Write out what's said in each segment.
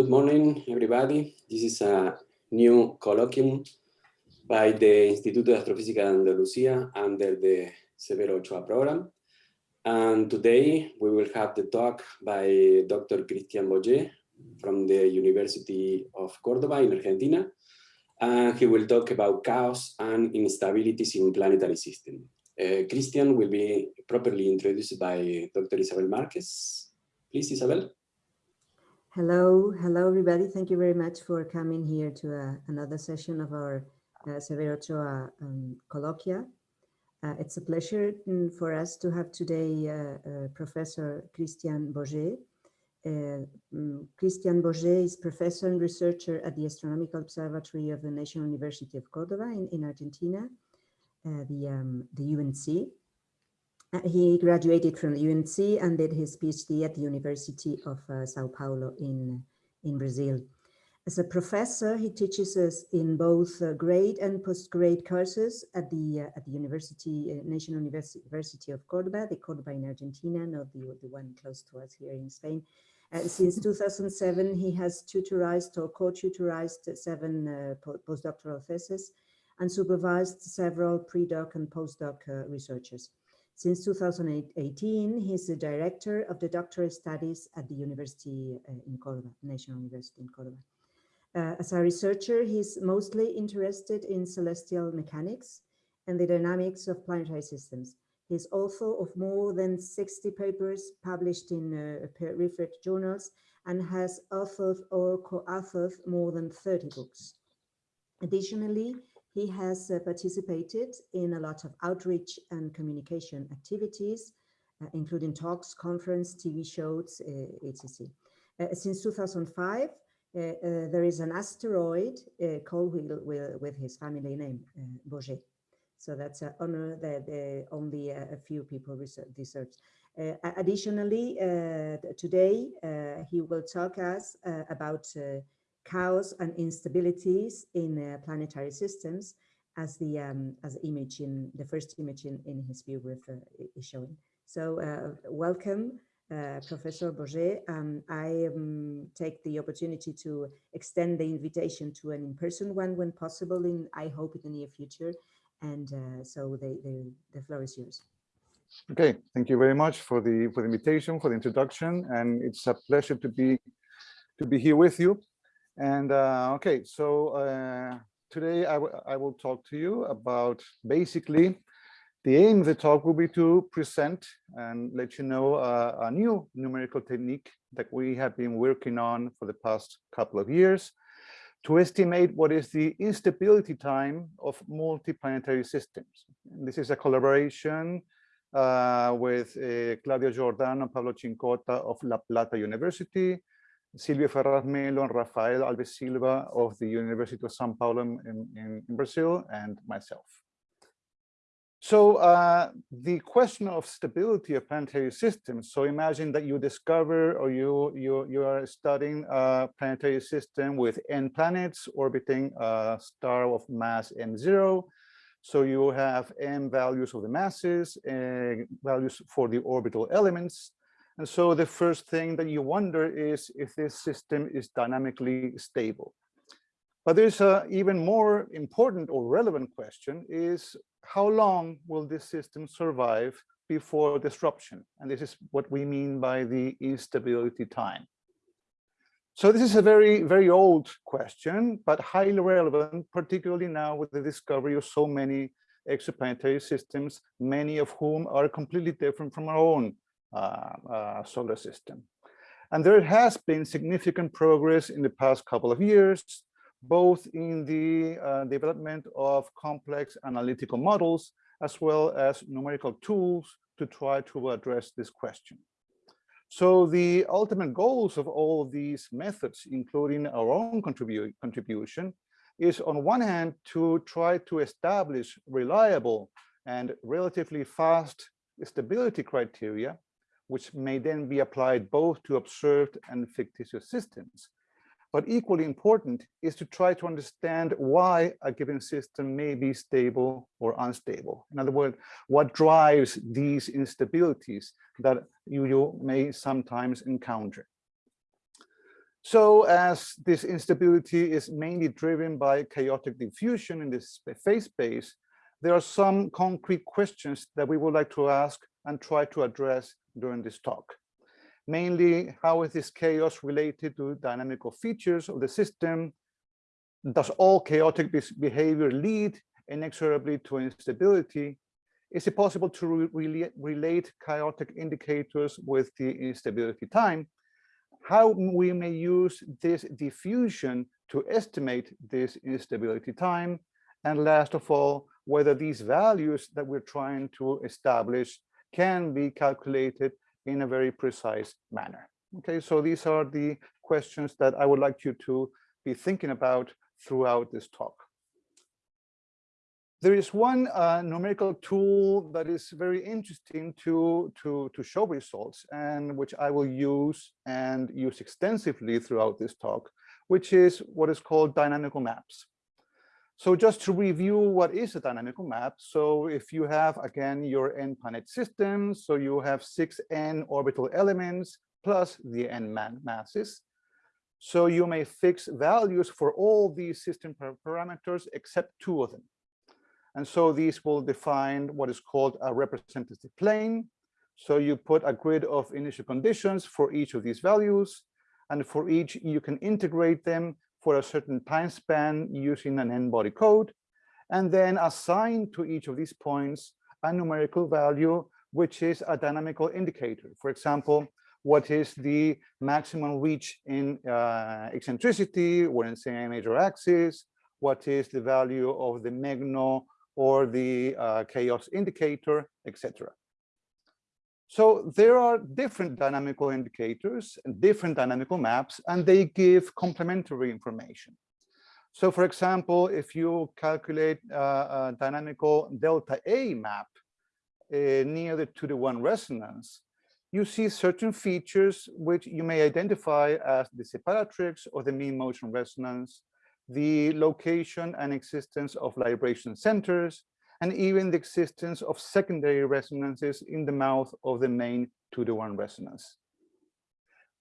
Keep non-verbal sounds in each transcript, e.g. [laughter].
Good morning, everybody. This is a new colloquium by the Instituto de Astrofísica de Andalucía under the Severo Ochoa program. And today we will have the talk by Dr. Cristian Beaugé from the University of Cordoba in Argentina. And he will talk about chaos and instabilities in planetary system. Uh, Christian will be properly introduced by Dr. Isabel Marquez. Please, Isabel. Hello, hello everybody. Thank you very much for coming here to uh, another session of our uh, Severo Ochoa um, colloquia. Uh, it's a pleasure mm, for us to have today uh, uh Professor Christian. Uh, um, Cristian Beaugé is professor and researcher at the Astronomical Observatory of the National University of Cordoba in, in Argentina, the, um, the UNC. Uh, he graduated from the UNC and did his PhD at the University of uh, Sao Paulo in, in Brazil. As a professor, he teaches us in both uh, grade and postgrad courses at the uh, at the University uh, National University of Cordoba, the Cordoba in Argentina, not the, the one close to us here in Spain. since [laughs] 2007, he has tutorized or co-tutorized seven uh, postdoctoral theses and supervised several pre-doc and postdoc researchers. Since 2018, he's the director of the doctoral studies at the University uh, in Cordoba, National University in Cordoba. Uh, as a researcher, he's mostly interested in celestial mechanics and the dynamics of planetary systems. He's author of more than 60 papers published in uh, peer-reviewed journals and has authored or co-authored more than 30 books. Additionally, he has uh, participated in a lot of outreach and communication activities, uh, including talks, conference, TV shows, uh, etc. Uh, since 2005, uh, uh, there is an asteroid called with, with, his family name, Beaugé. So that's an honor that only a few people research. additionally, today he will talk us about chaos and instabilities in uh, planetary systems as the um, as image in the first image in, in his biography uh, is showing. So uh, welcome, uh, Professor Beaugé. Um, I um, take the opportunity to extend the invitation to an in-person one when possible in, I hope, in the near future. And uh, so the, the, the floor is yours. Okay, thank you very much for the for the invitation, for the introduction, and it's a pleasure to be to be here with you. And uh, okay, so uh, today I, I will talk to you about basically the aim of the talk will be to present and let you know uh, a new numerical technique that we have been working on for the past couple of years to estimate what is the instability time of multiplanetary systems. This is a collaboration uh, with uh, Claudia Giordano and Pablo Cincotta of La Plata University, Sylvio Ferraz Mello and Rafael Alves Silva of the University of Sao Paulo in, in, in Brazil, and myself. So uh, the question of stability of planetary systems. So imagine that you discover or you you you are studying a planetary system with n planets orbiting a star of mass m0. So you have m values of the masses, and values for the orbital elements, and so the first thing that you wonder is if this system is dynamically stable. But there's a even more important or relevant question is how long will this system survive before disruption? And this is what we mean by the instability time. So this is a very, very old question, but highly relevant, particularly now with the discovery of so many exoplanetary systems, many of whom are completely different from our own solar system. And there has been significant progress in the past couple of years, both in the uh, development of complex analytical models, as well as numerical tools to try to address this question. So the ultimate goals of all of these methods, including our own contribu contribution, is on one hand to try to establish reliable and relatively fast stability criteria which may then be applied both to observed and fictitious systems. But equally important is to try to understand why a given system may be stable or unstable. In other words, what drives these instabilities that you, may sometimes encounter. So as this instability is mainly driven by chaotic diffusion in this phase space, there are some concrete questions that we would like to ask and try to address during this talk. Mainly, how is this chaos related to dynamical features of the system? Does all chaotic behavior lead inexorably to instability? Is it possible to re relate chaotic indicators with the instability time? How we may use this diffusion to estimate this instability time? And last of all, whether these values that we're trying to establish can be calculated in a very precise manner. Okay, so these are the questions that I would like you to be thinking about throughout this talk. There is one uh, numerical tool that is very interesting to, to, to show results and which I will use and use extensively throughout this talk, which is what is called dynamical maps. So just to review what is a dynamical map. So if you have, again, your n planet system, so you have six n orbital elements plus the n masses. So you may fix values for all these system parameters except two of them. And so these will define what is called a representative plane. So you put a grid of initial conditions for each of these values. And for each, you can integrate them for a certain time span using an n-body code, and then assign to each of these points a numerical value, which is a dynamical indicator. For example, what is the maximum reach in uh, eccentricity or in say major axis? What is the value of the MEGNO or the uh, chaos indicator, etc. So there are different dynamical indicators and different dynamical maps, and they give complementary information. So for example, if you calculate uh, a dynamical delta A map uh, near the two to one resonance, you see certain features which you may identify as the separatrix or the mean motion resonance, the location and existence of libration centers, and even the existence of secondary resonances in the mouth of the main two-to-one resonance.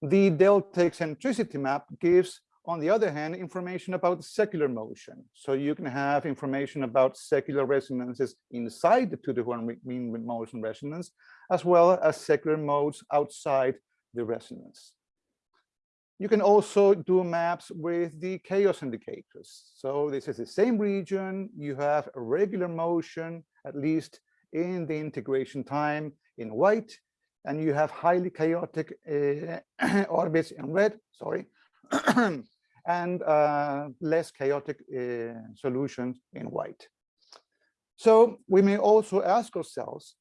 The delta eccentricity map gives, on the other hand, information about secular motion. So you can have information about secular resonances inside the two-to-one mean motion resonance, as well as secular modes outside the resonance. You can also do maps with the chaos indicators. So this is the same region. You have a regular motion, at least in the integration time in white, and you have highly chaotic uh, [clears throat] orbits in red, sorry, [clears throat] and uh, less chaotic uh, solutions in white. So we may also ask ourselves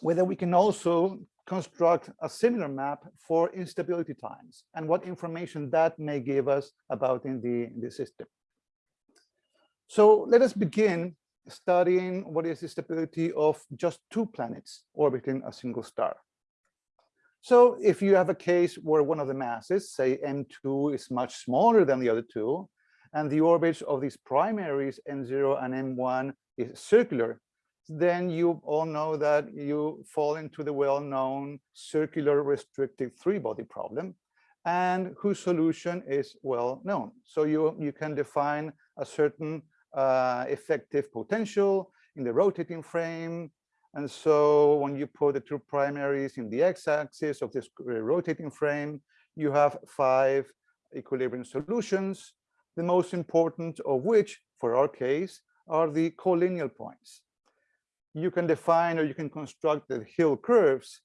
whether we can also construct a similar map for instability times and what information that may give us about in the, in the system. So let us begin studying what is the stability of just two planets orbiting a single star. So if you have a case where one of the masses, say M2, is much smaller than the other two, and the orbits of these primaries M0 and M1 is circular, then you all know that you fall into the well-known circular restricted three-body problem and whose solution is well known. So you, you can define a certain uh, effective potential in the rotating frame. And so when you put the two primaries in the x-axis of this uh, rotating frame, you have five equilibrium solutions, the most important of which, for our case, are the collineal points you can define or you can construct the Hill curves.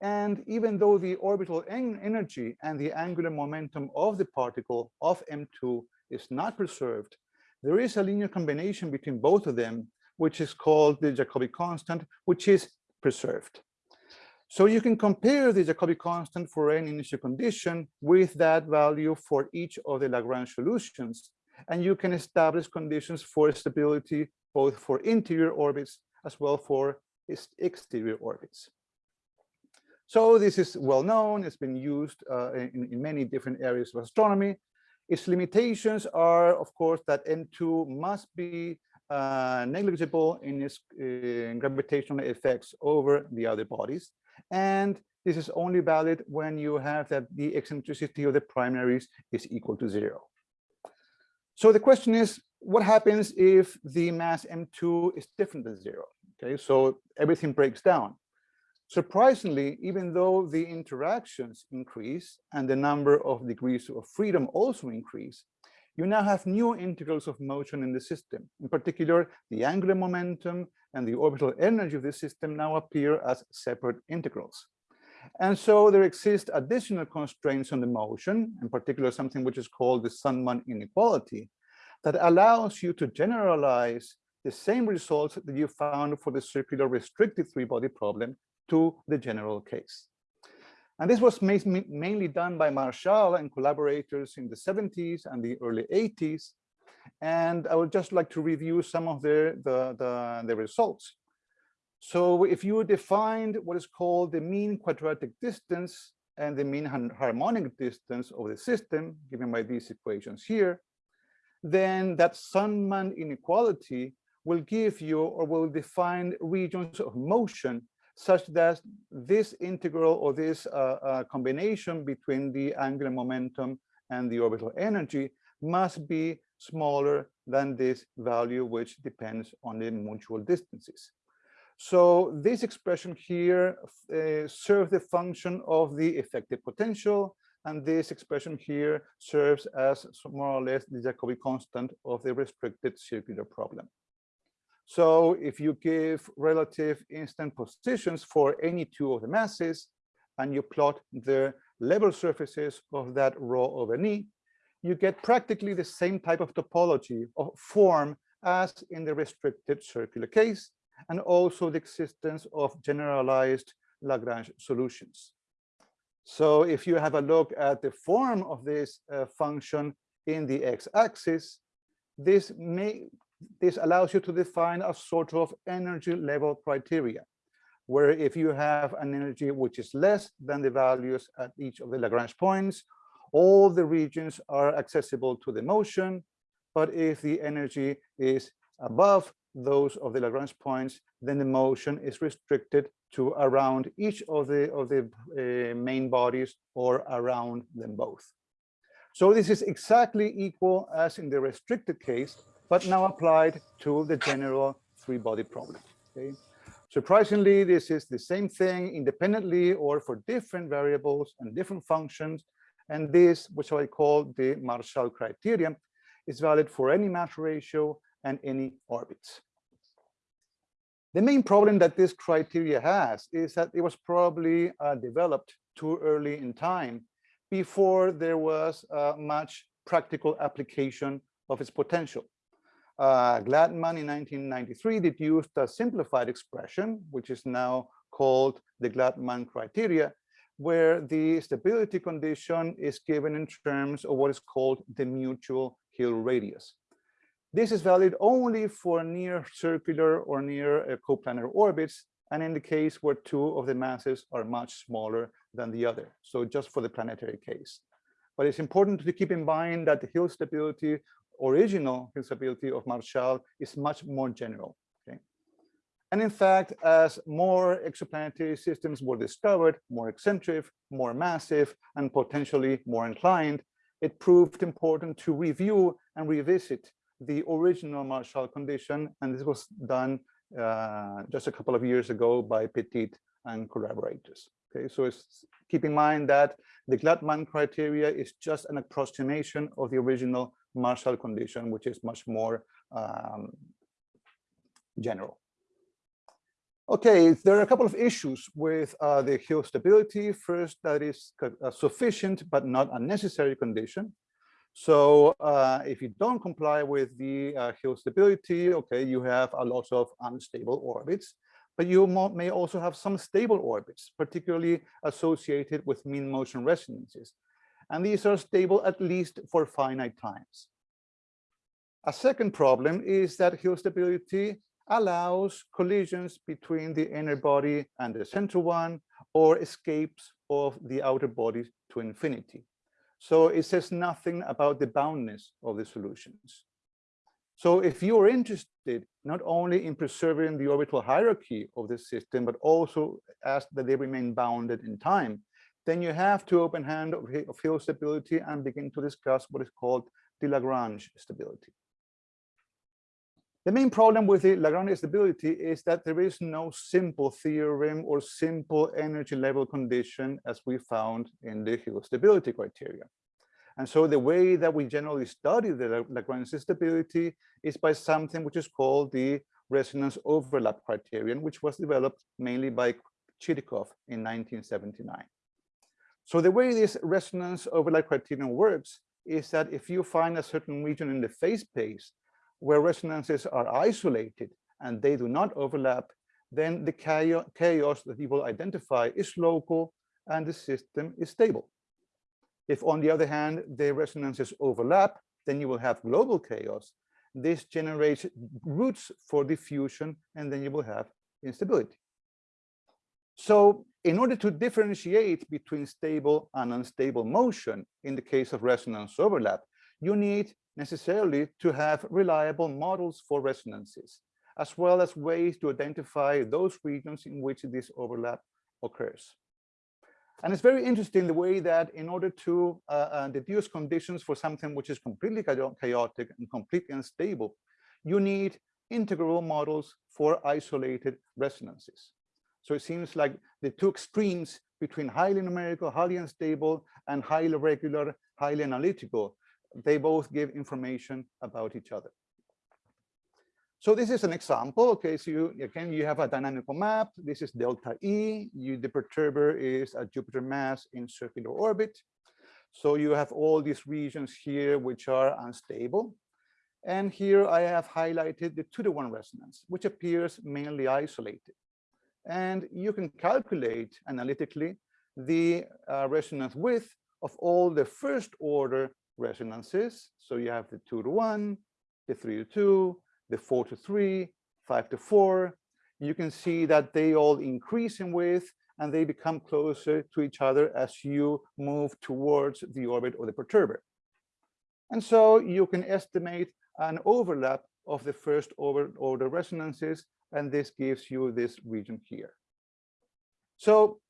And even though the orbital en energy and the angular momentum of the particle of M2 is not preserved, there is a linear combination between both of them, which is called the Jacobi constant, which is preserved. So you can compare the Jacobi constant for any initial condition with that value for each of the Lagrange solutions. And you can establish conditions for stability both for interior orbits as well for its exterior orbits. So this is well known, it's been used uh, in, in, many different areas of astronomy. Its limitations are, of course, that M2 must be uh, negligible in its uh, gravitational effects over the other bodies. And this is only valid when you have that the eccentricity of the primaries is equal to zero. So the question is, what happens if the mass M2 is different than zero? Okay, so everything breaks down. Surprisingly, even though the interactions increase and the number of degrees of freedom also increase, you now have new integrals of motion in the system. In particular, the angular momentum and the orbital energy of the system now appear as separate integrals. And so there exist additional constraints on the motion, in particular something which is called the Sundman inequality, that allows you to generalize the same results that you found for the circular restricted three-body problem to the general case. And this was mainly done by Marchal and collaborators in the 70s and the early 80s. And I would just like to review some of the, the, the, the results. So if you defined what is called the mean quadratic distance and the mean harmonic distance of the system, given by these equations here, then that Sundman inequality will give you or will define regions of motion such that this integral or this uh, uh, combination between the angular momentum and the orbital energy must be smaller than this value, which depends on the mutual distances. So this expression here uh, serves the function of the effective potential, and this expression here serves as more or less the Jacobi constant of the restricted circular problem. So if you give relative instant positions for any two of the masses, and you plot the level surfaces of that rho over E, you get practically the same type of topology or form as in the restricted circular case, and also the existence of generalized Lagrange solutions. So if you have a look at the form of this uh, function in the x-axis, this may this allows you to define a sort of energy level criteria, where if you have an energy which is less than the values at each of the Lagrange points, all the regions are accessible to the motion. But if the energy is above those of the Lagrange points, then the motion is restricted to around each of the of the uh, main bodies or around them both. So this is exactly equal as in the restricted case, but now applied to the general three-body problem. Okay? Surprisingly, this is the same thing independently or for different variables and different functions. And this, which I call the Marchal criterion, is valid for any mass ratio and any orbits. The main problem that this criteria has is that it was probably uh, developed too early in time before there was uh, much practical application of its potential. Uh, Gladman in 1993 deduced a simplified expression, which is now called the Gladman criteria, where the stability condition is given in terms of what is called the mutual Hill radius. This is valid only for near circular or near uh, coplanar orbits, and in the case where two of the masses are much smaller than the other. So just for the planetary case. But it's important to keep in mind that the Hill stability, original Hill stability of Marchal is much more general. And in fact, as more exoplanetary systems were discovered, more eccentric, more massive, and potentially more inclined, it proved important to review and revisit the original Marchal condition, and this was done uh, just a couple of years ago by Petit and collaborators. Okay, so it's, keep in mind that the Gladman criteria is just an approximation of the original Marchal condition, which is much more um, general. Okay, there are a couple of issues with uh, the Hill stability. First, that is a sufficient but not unnecessary condition. So uh, if you don't comply with the uh, Hill stability, okay, you have a lot of unstable orbits, but you may also have some stable orbits, particularly associated with mean motion resonances. And these are stable at least for finite times. A second problem is that Hill stability allows collisions between the inner body and the central one, or escapes of the outer body to infinity. So it says nothing about the boundness of the solutions. So if you are interested not only in preserving the orbital hierarchy of the system, but also ask that they remain bounded in time, then you have to open hand of Hill stability and begin to discuss what is called the Lagrange stability. The main problem with the Lagrange stability is that there is no simple theorem or simple energy level condition as we found in the Hill stability criteria. And so the way that we generally study the Lagrange stability is by something which is called the resonance overlap criterion, which was developed mainly by Chirikov in 1979. So the way this resonance overlap criterion works is that if you find a certain region in the phase space where resonances are isolated and they do not overlap, then the chaos that you will identify is local and the system is stable. If on the other hand, the resonances overlap, then you will have global chaos. This generates roots for diffusion and then you will have instability. So in order to differentiate between stable and unstable motion in the case of resonance overlap, you need necessarily to have reliable models for resonances, as well as ways to identify those regions in which this overlap occurs. And it's very interesting the way that in order to uh, uh, deduce conditions for something which is completely chaotic and completely unstable, you need integral models for isolated resonances. So it seems like the two extremes between highly numerical, highly unstable, and highly regular, highly analytical, they both give information about each other. So this is an example. Okay, so you again you have a dynamical map. This is delta E. You, the perturber is a Jupiter mass in circular orbit. So you have all these regions here which are unstable. And here I have highlighted the two to one resonance, which appears mainly isolated. And you can calculate analytically the uh, resonance width of all the first order resonances. So you have the two to one, the three to two, the four to three, five to four. You can see that they all increase in width and they become closer to each other as you move towards the orbit of the perturber. And so you can estimate an overlap of the first order resonances and this gives you this region here. So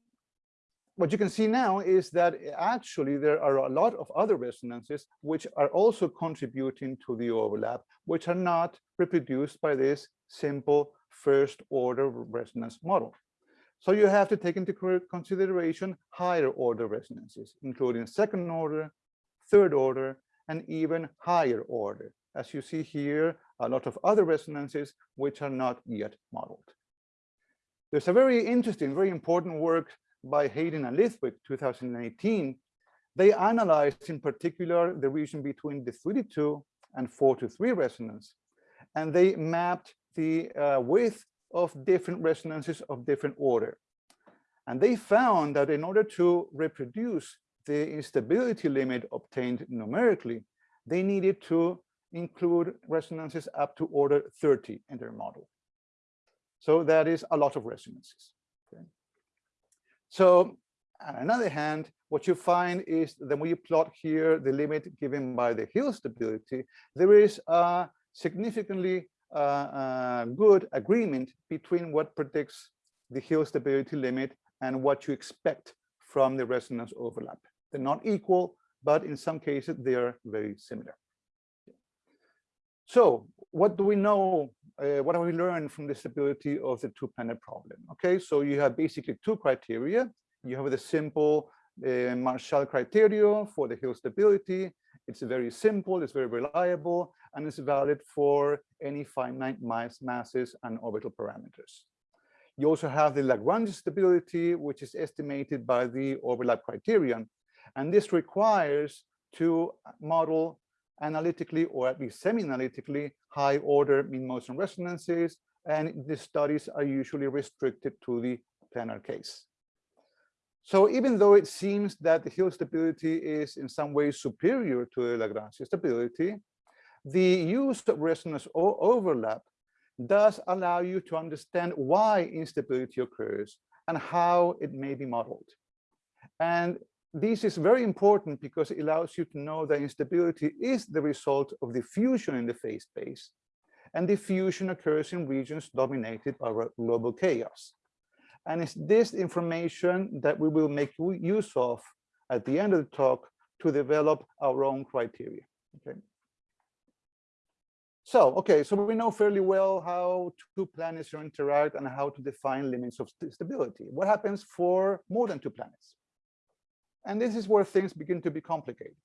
what you can see now is that actually there are a lot of other resonances which are also contributing to the overlap, which are not reproduced by this simple first order resonance model. So you have to take into consideration higher order resonances, including second order, third order, and even higher order. As you see here, a lot of other resonances which are not yet modeled. There's a very interesting, very important work by Hadden and Lithwick, 2018. They analyzed in particular the region between the 3 to 2 and 4 to 3 resonance. And they mapped the uh, width of different resonances of different order. And they found that in order to reproduce the instability limit obtained numerically, they needed to include resonances up to order 30 in their model. So that is a lot of resonances. So on another hand, what you find is that when you plot here the limit given by the Hill stability, there is a significantly uh, uh, good agreement between what predicts the Hill stability limit and what you expect from the resonance overlap. They're not equal, but in some cases they are very similar. So what do we know? Uh, what have we learned from the stability of the two-planet problem? Okay, so you have basically two criteria. You have the simple uh, Marchal criteria for the Hill stability. It's very simple, it's very reliable, and it's valid for any finite mass masses and orbital parameters. You also have the Lagrange stability, which is estimated by the overlap criterion. And this requires to model analytically or at least semi-analytically high order mean motion resonances and the studies are usually restricted to the planar case. So even though it seems that the Hill stability is in some ways superior to the Lagrange stability, the use of resonance or overlap does allow you to understand why instability occurs and how it may be modeled. And this is very important because it allows you to know that instability is the result of diffusion in the phase space and diffusion occurs in regions dominated by global chaos. And it's this information that we will make use of at the end of the talk to develop our own criteria. Okay. So, okay, so we know fairly well how two planets interact and how to define limits of stability. What happens for more than two planets? And this is where things begin to be complicated.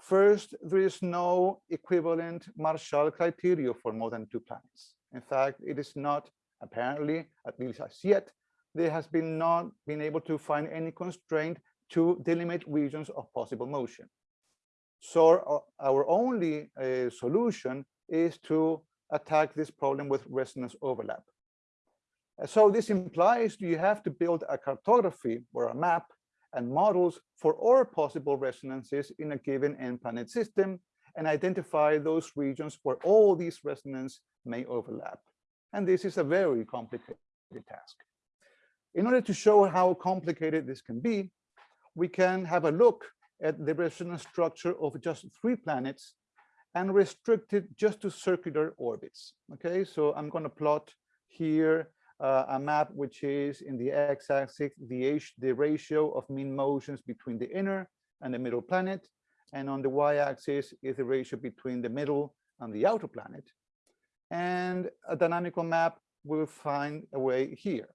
First, there is no equivalent Marchal criteria for more than two planets. In fact, it is not apparently, at least as yet, there has been not been able to find any constraint to delimit regions of possible motion. So our only uh, solution is to attack this problem with resonance overlap. So this implies you have to build a cartography or a map and models for all possible resonances in a given n-planet system and identify those regions where all these resonances may overlap. And this is a very complicated task. In order to show how complicated this can be, we can have a look at the resonance structure of just three planets and restrict it just to circular orbits. Okay, so I'm going to plot here uh, a map which is in the x-axis the, the ratio of mean motions between the inner and the middle planet, and on the y-axis is the ratio between the middle and the outer planet. And a dynamical map will find a way here.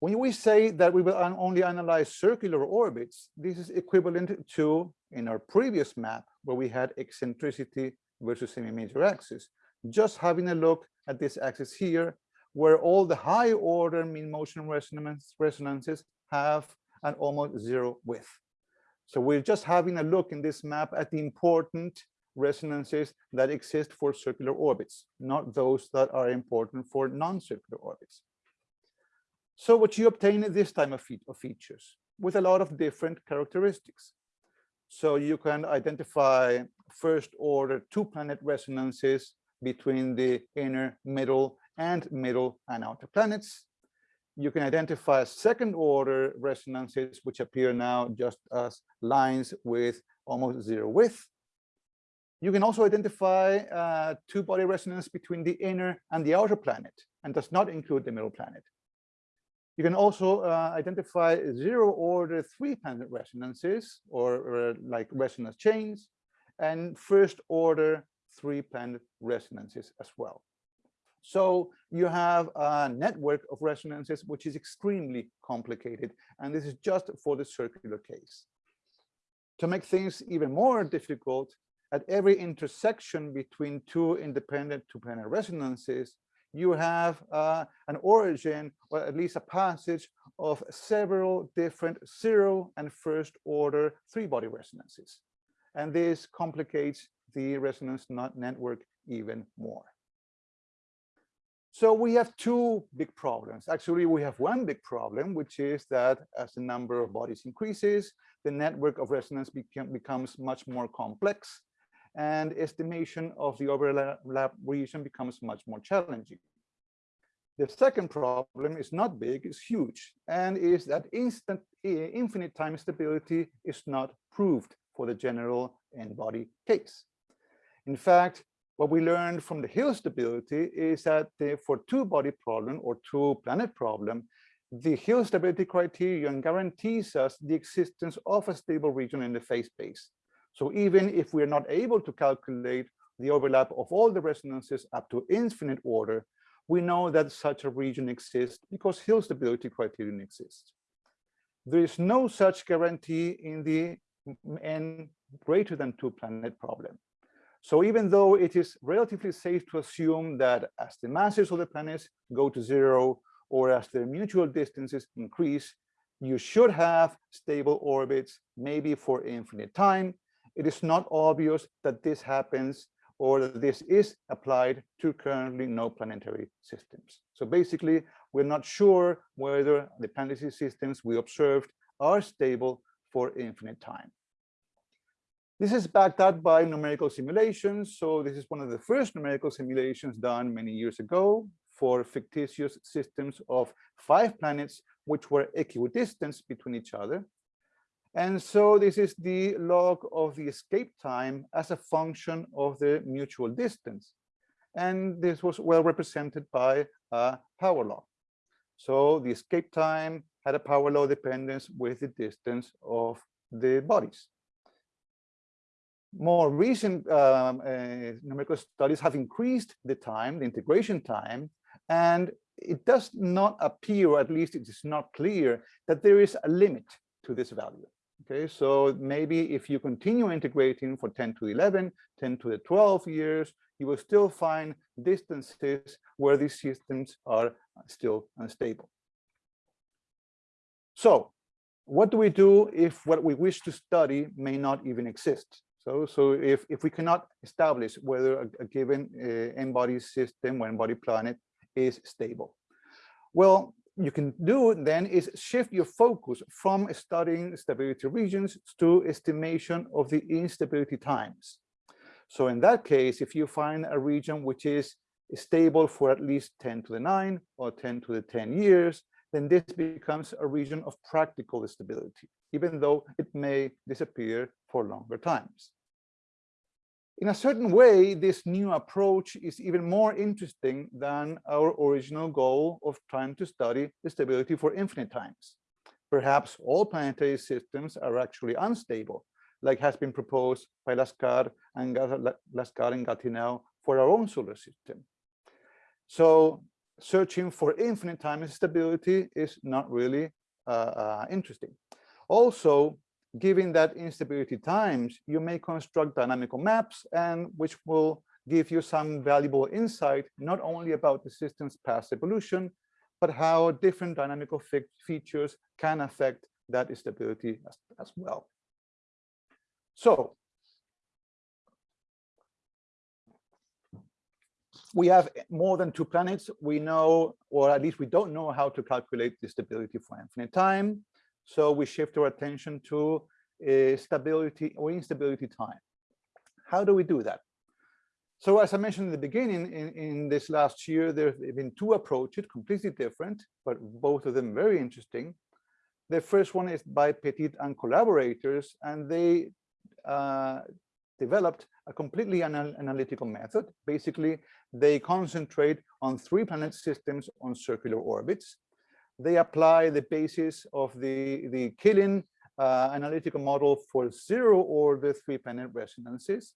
When we say that we will only analyze circular orbits, this is equivalent to, in our previous map, where we had eccentricity versus semi-major axis, just having a look at this axis here, where all the high order mean motion resonance, resonances have an almost zero width. So we're just having a look in this map at the important resonances that exist for circular orbits, not those that are important for non-circular orbits. So what you obtain is this type of, fe of features with a lot of different characteristics. So you can identify first order two planet resonances between the inner, middle, and middle and outer planets. You can identify second order resonances, which appear now just as lines with almost zero width. You can also identify uh, two body resonance between the inner and the outer planet, and does not include the middle planet. You can also uh, identify zero order three planet resonances or, or like resonance chains and first order three planet resonances as well. So you have a network of resonances, which is extremely complicated. And this is just for the circular case. To make things even more difficult, at every intersection between two independent two-planar resonances, you have uh, an origin or at least a passage of several different zero and first order three body resonances. And this complicates the resonance network even more. So we have two big problems. Actually, we have one big problem, which is that as the number of bodies increases, the network of resonance become, becomes much more complex and estimation of the overlap region becomes much more challenging. The second problem is not big, it's huge, and is that instant infinite time stability is not proved for the general n-body case. In fact, what we learned from the Hill stability is that the, for two-body problem or two-planet problem, the Hill stability criterion guarantees us the existence of a stable region in the phase space. So even if we're not able to calculate the overlap of all the resonances up to infinite order, we know that such a region exists because Hill stability criterion exists. There is no such guarantee in the n greater than two planet problem. So even though it is relatively safe to assume that as the masses of the planets go to zero or as their mutual distances increase, you should have stable orbits, maybe for infinite time, it is not obvious that this happens or that this is applied to currently no planetary systems. So basically, we're not sure whether the planetary systems we observed are stable for infinite time. This is backed up by numerical simulations. So this is one of the first numerical simulations done many years ago for fictitious systems of five planets which were equidistant between each other. And so this is the log of the escape time as a function of the mutual distance. And this was well represented by a power law. So the escape time had a power law dependence with the distance of the bodies. More recent um, uh, numerical studies have increased the time, the integration time, and it does not appear, or at least it is not clear, that there is a limit to this value. Okay, so maybe if you continue integrating for 10 to 11, 10 to the 12 years, you will still find distances where these systems are still unstable. So what do we do if what we wish to study may not even exist? So, so if, if we cannot establish whether a, a given uh, n-body system or n-body planet is stable. Well, you can do then is shift your focus from studying stability regions to estimation of the instability times. So in that case, if you find a region which is stable for at least 10 to the 9 or 10 to the 10 years, then this becomes a region of practical stability, even though it may disappear for longer times. In a certain way, this new approach is even more interesting than our original goal of trying to study the stability for infinite times. Perhaps all planetary systems are actually unstable, like has been proposed by Laskar and Laskar and Gastineau for our own solar system. So searching for infinite time stability is not really uh, uh, interesting. Also, given that instability times, you may construct dynamical maps and which will give you some valuable insight, not only about the system's past evolution, but how different dynamical features can affect that instability as, as well. So we have more than two planets. We know, or at least we don't know how to calculate the stability for infinite time. So we shift our attention to uh, stability or instability time. How do we do that? So as I mentioned in the beginning, in, in this last year, there have been two approaches, completely different, but both of them very interesting. The first one is by Petit and collaborators, and they uh, developed a completely anal analytical method. Basically, they concentrate on three planet systems on circular orbits. They apply the basis of the, the Quillen uh, analytical model for zero order three planet resonances.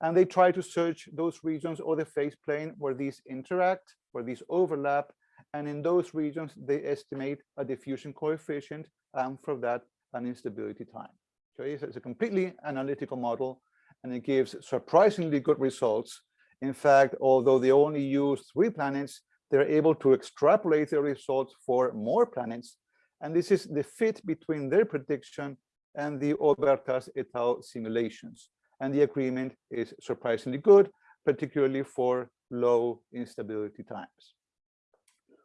And they try to search those regions or the phase plane where these interact, where these overlap. And in those regions, they estimate a diffusion coefficient and for that an instability time. So it's a completely analytical model and it gives surprisingly good results. In fact, although they only use three planets, they're able to extrapolate their results for more planets. And this is the fit between their prediction and the Obertas et al. simulations. And the agreement is surprisingly good, particularly for low instability times.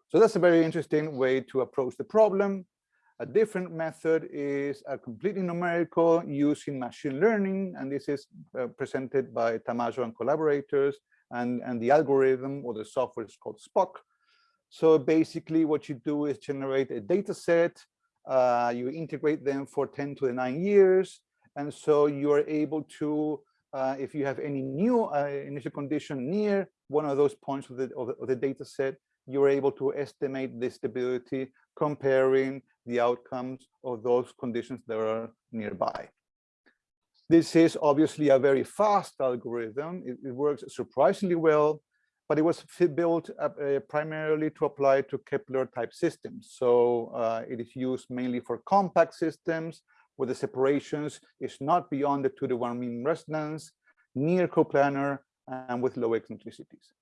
So that's a very interesting way to approach the problem. A different method is a completely numerical using machine learning, and this is uh, presented by Tamayo and collaborators, and, and the algorithm or the software is called SPOCK. So basically what you do is generate a data set, uh, you integrate them for 10 to the 9 years, and so you are able to, uh, if you have any new uh, initial condition near one of those points of the, of the, of the data set, you're able to estimate the stability comparing the outcomes of those conditions that are nearby. This is obviously a very fast algorithm. It, it works surprisingly well, but it was built uh, primarily to apply to Kepler type systems. So uh, it is used mainly for compact systems where the separations is not beyond the two to one mean resonance, near coplanar, and with low eccentricities.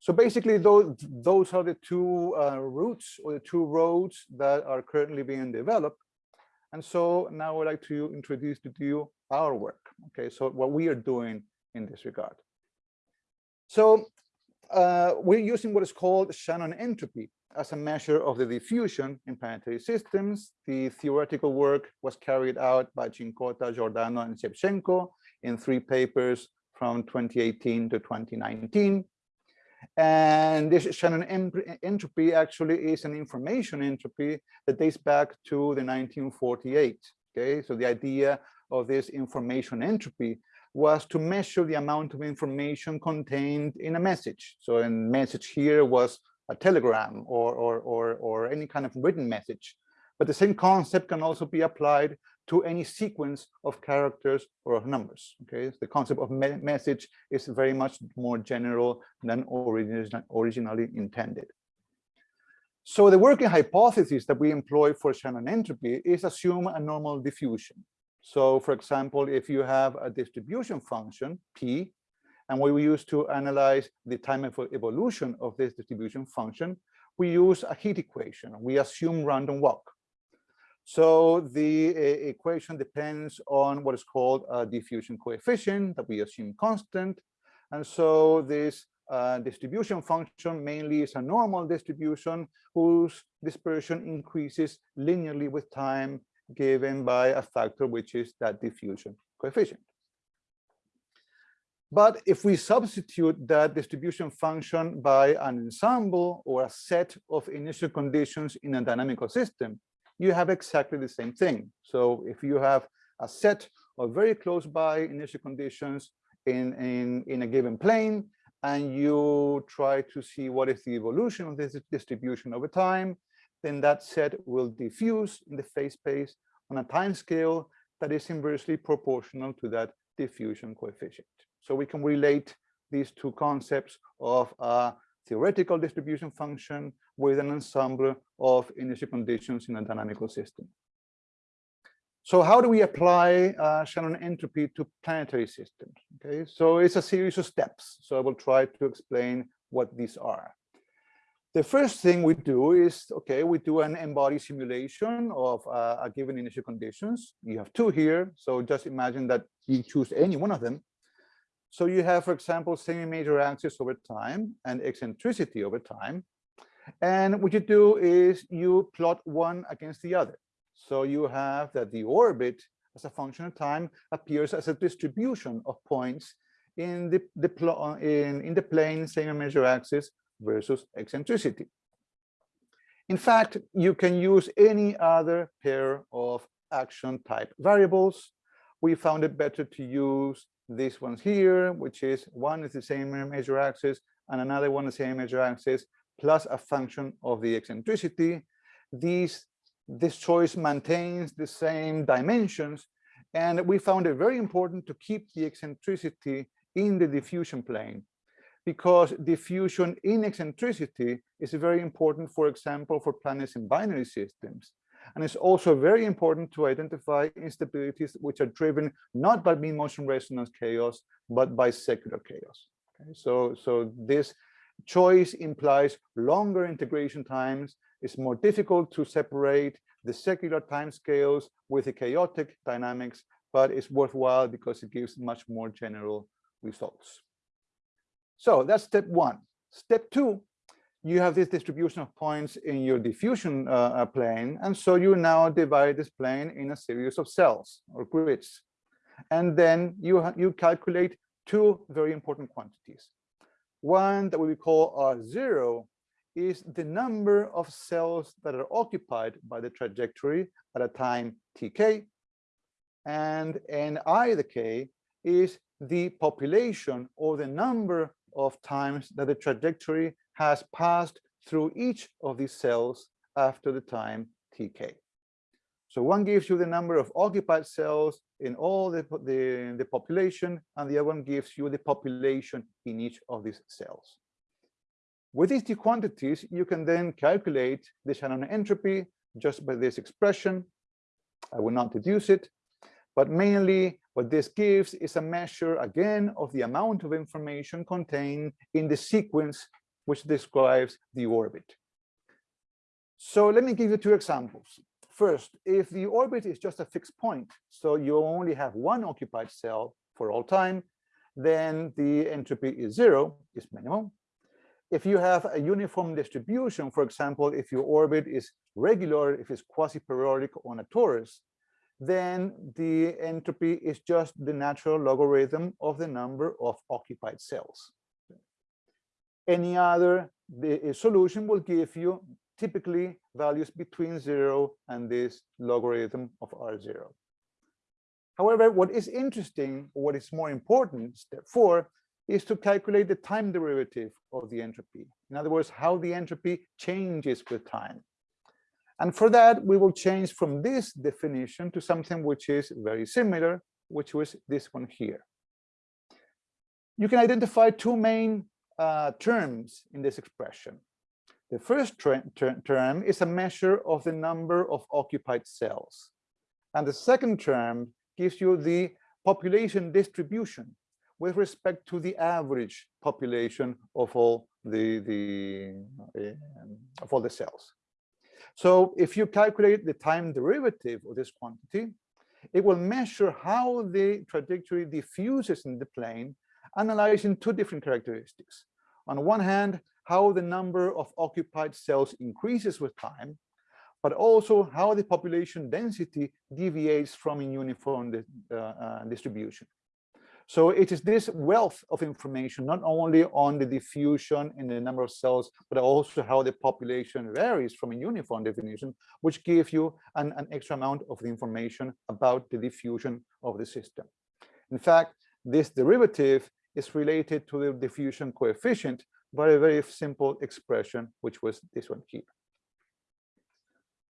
So basically, those, those are the two uh, routes or the two roads that are currently being developed. And so now I'd like to introduce to you our work. Okay, so what we are doing in this regard. So uh, we're using what is called Shannon entropy as a measure of the diffusion in planetary systems. The theoretical work was carried out by Cincotta, Giordano, and Shevchenko in three papers from 2018 to 2019. And this Shannon entropy actually is an information entropy that dates back to the 1948. Okay, so the idea of this information entropy was to measure the amount of information contained in a message. So a message here was a telegram or, or, or, or any kind of written message. But the same concept can also be applied to any sequence of characters or of numbers. Okay, the concept of me message is very much more general than origin originally intended. So the working hypothesis that we employ for Shannon entropy is assume a normal diffusion. So for example, if you have a distribution function, P, and what we use to analyze the time evolution of this distribution function, we use a heat equation. We assume random walk. So the equation depends on what is called a diffusion coefficient that we assume constant. And so this uh, distribution function mainly is a normal distribution whose dispersion increases linearly with time given by a factor which is that diffusion coefficient. But if we substitute that distribution function by an ensemble or a set of initial conditions in a dynamical system, you have exactly the same thing. So if you have a set of very close by initial conditions in, in, in a given plane, and you try to see what is the evolution of this distribution over time, then that set will diffuse in the phase space on a time scale that is inversely proportional to that diffusion coefficient. So we can relate these two concepts of a theoretical distribution function with an ensemble of initial conditions in a dynamical system. So how do we apply uh, Shannon entropy to planetary systems? Okay, so it's a series of steps. So I will try to explain what these are. The first thing we do is, okay, we do an n-body simulation of uh, a given initial conditions. You have two here, so just imagine that you choose any one of them. So you have, for example, semi-major axis over time and eccentricity over time. And what you do is you plot one against the other. So you have that the orbit as a function of time appears as a distribution of points in the, the in, in the plane semi-major axis versus eccentricity. In fact, you can use any other pair of action type variables. We found it better to use these ones here, which is one is the same major axis and another one the semi-major axis plus a function of the eccentricity. These, this choice maintains the same dimensions. And we found it very important to keep the eccentricity in the diffusion plane because diffusion in eccentricity is very important, for example, for planets in binary systems. And it's also very important to identify instabilities which are driven not by mean motion resonance chaos, but by secular chaos. Okay, so, so this choice implies longer integration times. It's more difficult to separate the secular timescales with the chaotic dynamics, but it's worthwhile because it gives much more general results. So that's step one. Step two, you have this distribution of points in your diffusion uh, uh plane, and so you now divide this plane in a series of cells or grids. And then you, you calculate two very important quantities. One that we call R0 is the number of cells that are occupied by the trajectory at a time tk. And ni, the k, is the population or the number of times that the trajectory has passed through each of these cells after the time tk. So one gives you the number of occupied cells in all the, the, the population, and the other one gives you the population in each of these cells. With these two quantities, you can then calculate the Shannon entropy just by this expression. I will not deduce it, but mainly what this gives is a measure, again, of the amount of information contained in the sequence which describes the orbit. So let me give you two examples. First, if the orbit is just a fixed point, so you only have one occupied cell for all time, then the entropy is zero, is minimal. If you have a uniform distribution, for example, if your orbit is regular, if it's quasi-periodic on a torus, then the entropy is just the natural logarithm of the number of occupied cells. Any other the solution will give you typically values between zero and this logarithm of R0. However, what is interesting, what is more important, step four, is to calculate the time derivative of the entropy. In other words, how the entropy changes with time. And for that, we will change from this definition to something which is very similar, which was this one here. You can identify two main uh, terms in this expression. The first ter ter term is a measure of the number of occupied cells. And the second term gives you the population distribution with respect to the average population of all the, the uh, of all the cells. So if you calculate the time derivative of this quantity, it will measure how the trajectory diffuses in the plane, analyzing two different characteristics. On one hand, how the number of occupied cells increases with time, but also how the population density deviates from a uniform uh, uh, distribution. So it is this wealth of information, not only on the diffusion in the number of cells, but also how the population varies from a uniform definition, which gives you an, an extra amount of the information about the diffusion of the system. In fact, this derivative is related to the diffusion coefficient a very simple expression, which was this one here.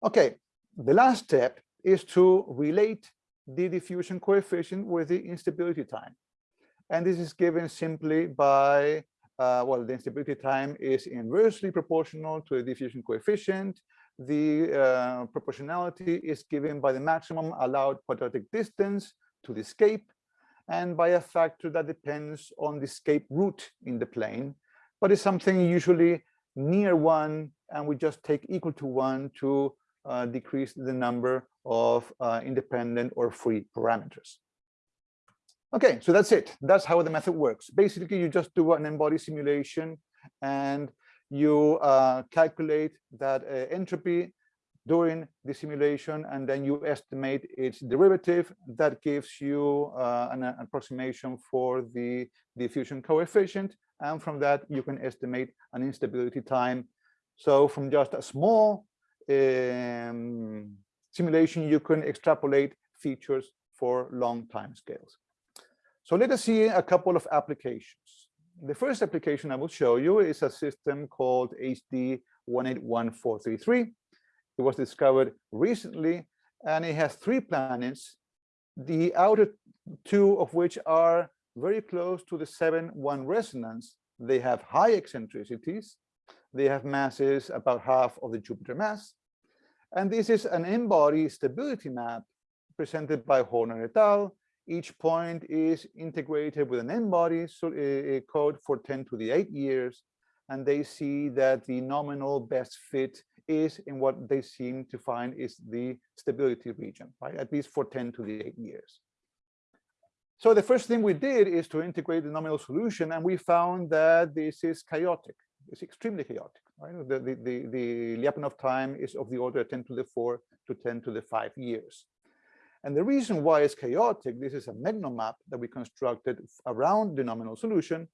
Okay, the last step is to relate the diffusion coefficient with the instability time. And this is given simply by, uh, well, the instability time is inversely proportional to the diffusion coefficient. The uh, proportionality is given by the maximum allowed quadratic distance to the escape and by a factor that depends on the escape route in the plane, but it's something usually near one, and we just take equal to one to uh, decrease the number of uh, independent or free parameters. Okay, so that's it. That's how the method works. Basically, you just do an n-body simulation and you uh, calculate that uh, entropy during the simulation, and then you estimate its derivative. That gives you uh, an, an approximation for the diffusion coefficient. And from that, you can estimate an instability time. So from just a small um, simulation, you can extrapolate features for long time scales. So let us see a couple of applications. The first application I will show you is a system called HD 181433. It was discovered recently, and it has three planets, the outer two of which are very close to the 7-1 resonance. They have high eccentricities, they have masses about half of the Jupiter mass. And this is an n-body stability map presented by Horner et al. Each point is integrated with an n-body so code for 10 to the 8 years. And they see that the nominal best fit is in what they seem to find is the stability region, right? At least for 10 to the 8 years. So the first thing we did is to integrate the nominal solution, and we found that this is chaotic. It's extremely chaotic. Right? The, the, the, the Lyapunov time is of the order 10 to the 4 to 10 to the 5 years. And the reason why it's chaotic, this is a MEGNO map that we constructed around the nominal solution,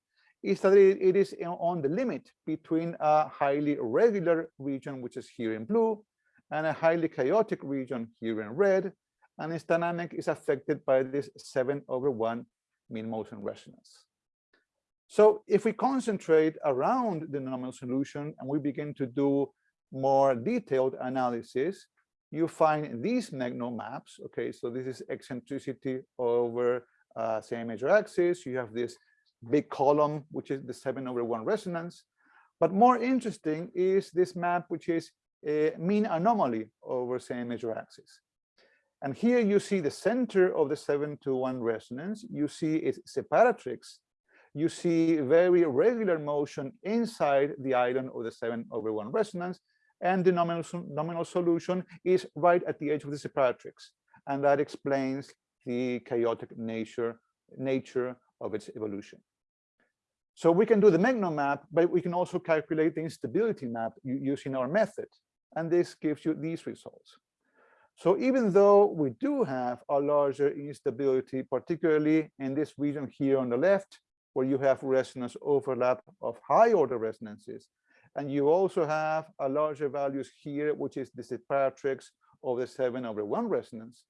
is that it, is on the limit between a highly regular region, which is here in blue, and a highly chaotic region here in red, and its dynamic is affected by this 7 over 1 mean motion resonance. So if we concentrate around the normal solution and we begin to do more detailed analysis, you find these Megno maps. Okay, so this is eccentricity over uh, semi-major axis. You have this big column, which is the 7 over 1 resonance. But more interesting is this map, which is a mean anomaly over semi-major axis. And here you see the center of the 7 to 1 resonance. You see its separatrix you see very regular motion inside the island of the 7 over 1 resonance, and the nominal, nominal solution is right at the edge of the separatrix. And that explains the chaotic nature, nature of its evolution. So we can do the Megno map, but we can also calculate the instability map using our method. And this gives you these results. So even though we do have a larger instability, particularly in this region here on the left, where you have resonance overlap of high order resonances. And you also have a larger values here, which is the separatrix of the seven over one resonance.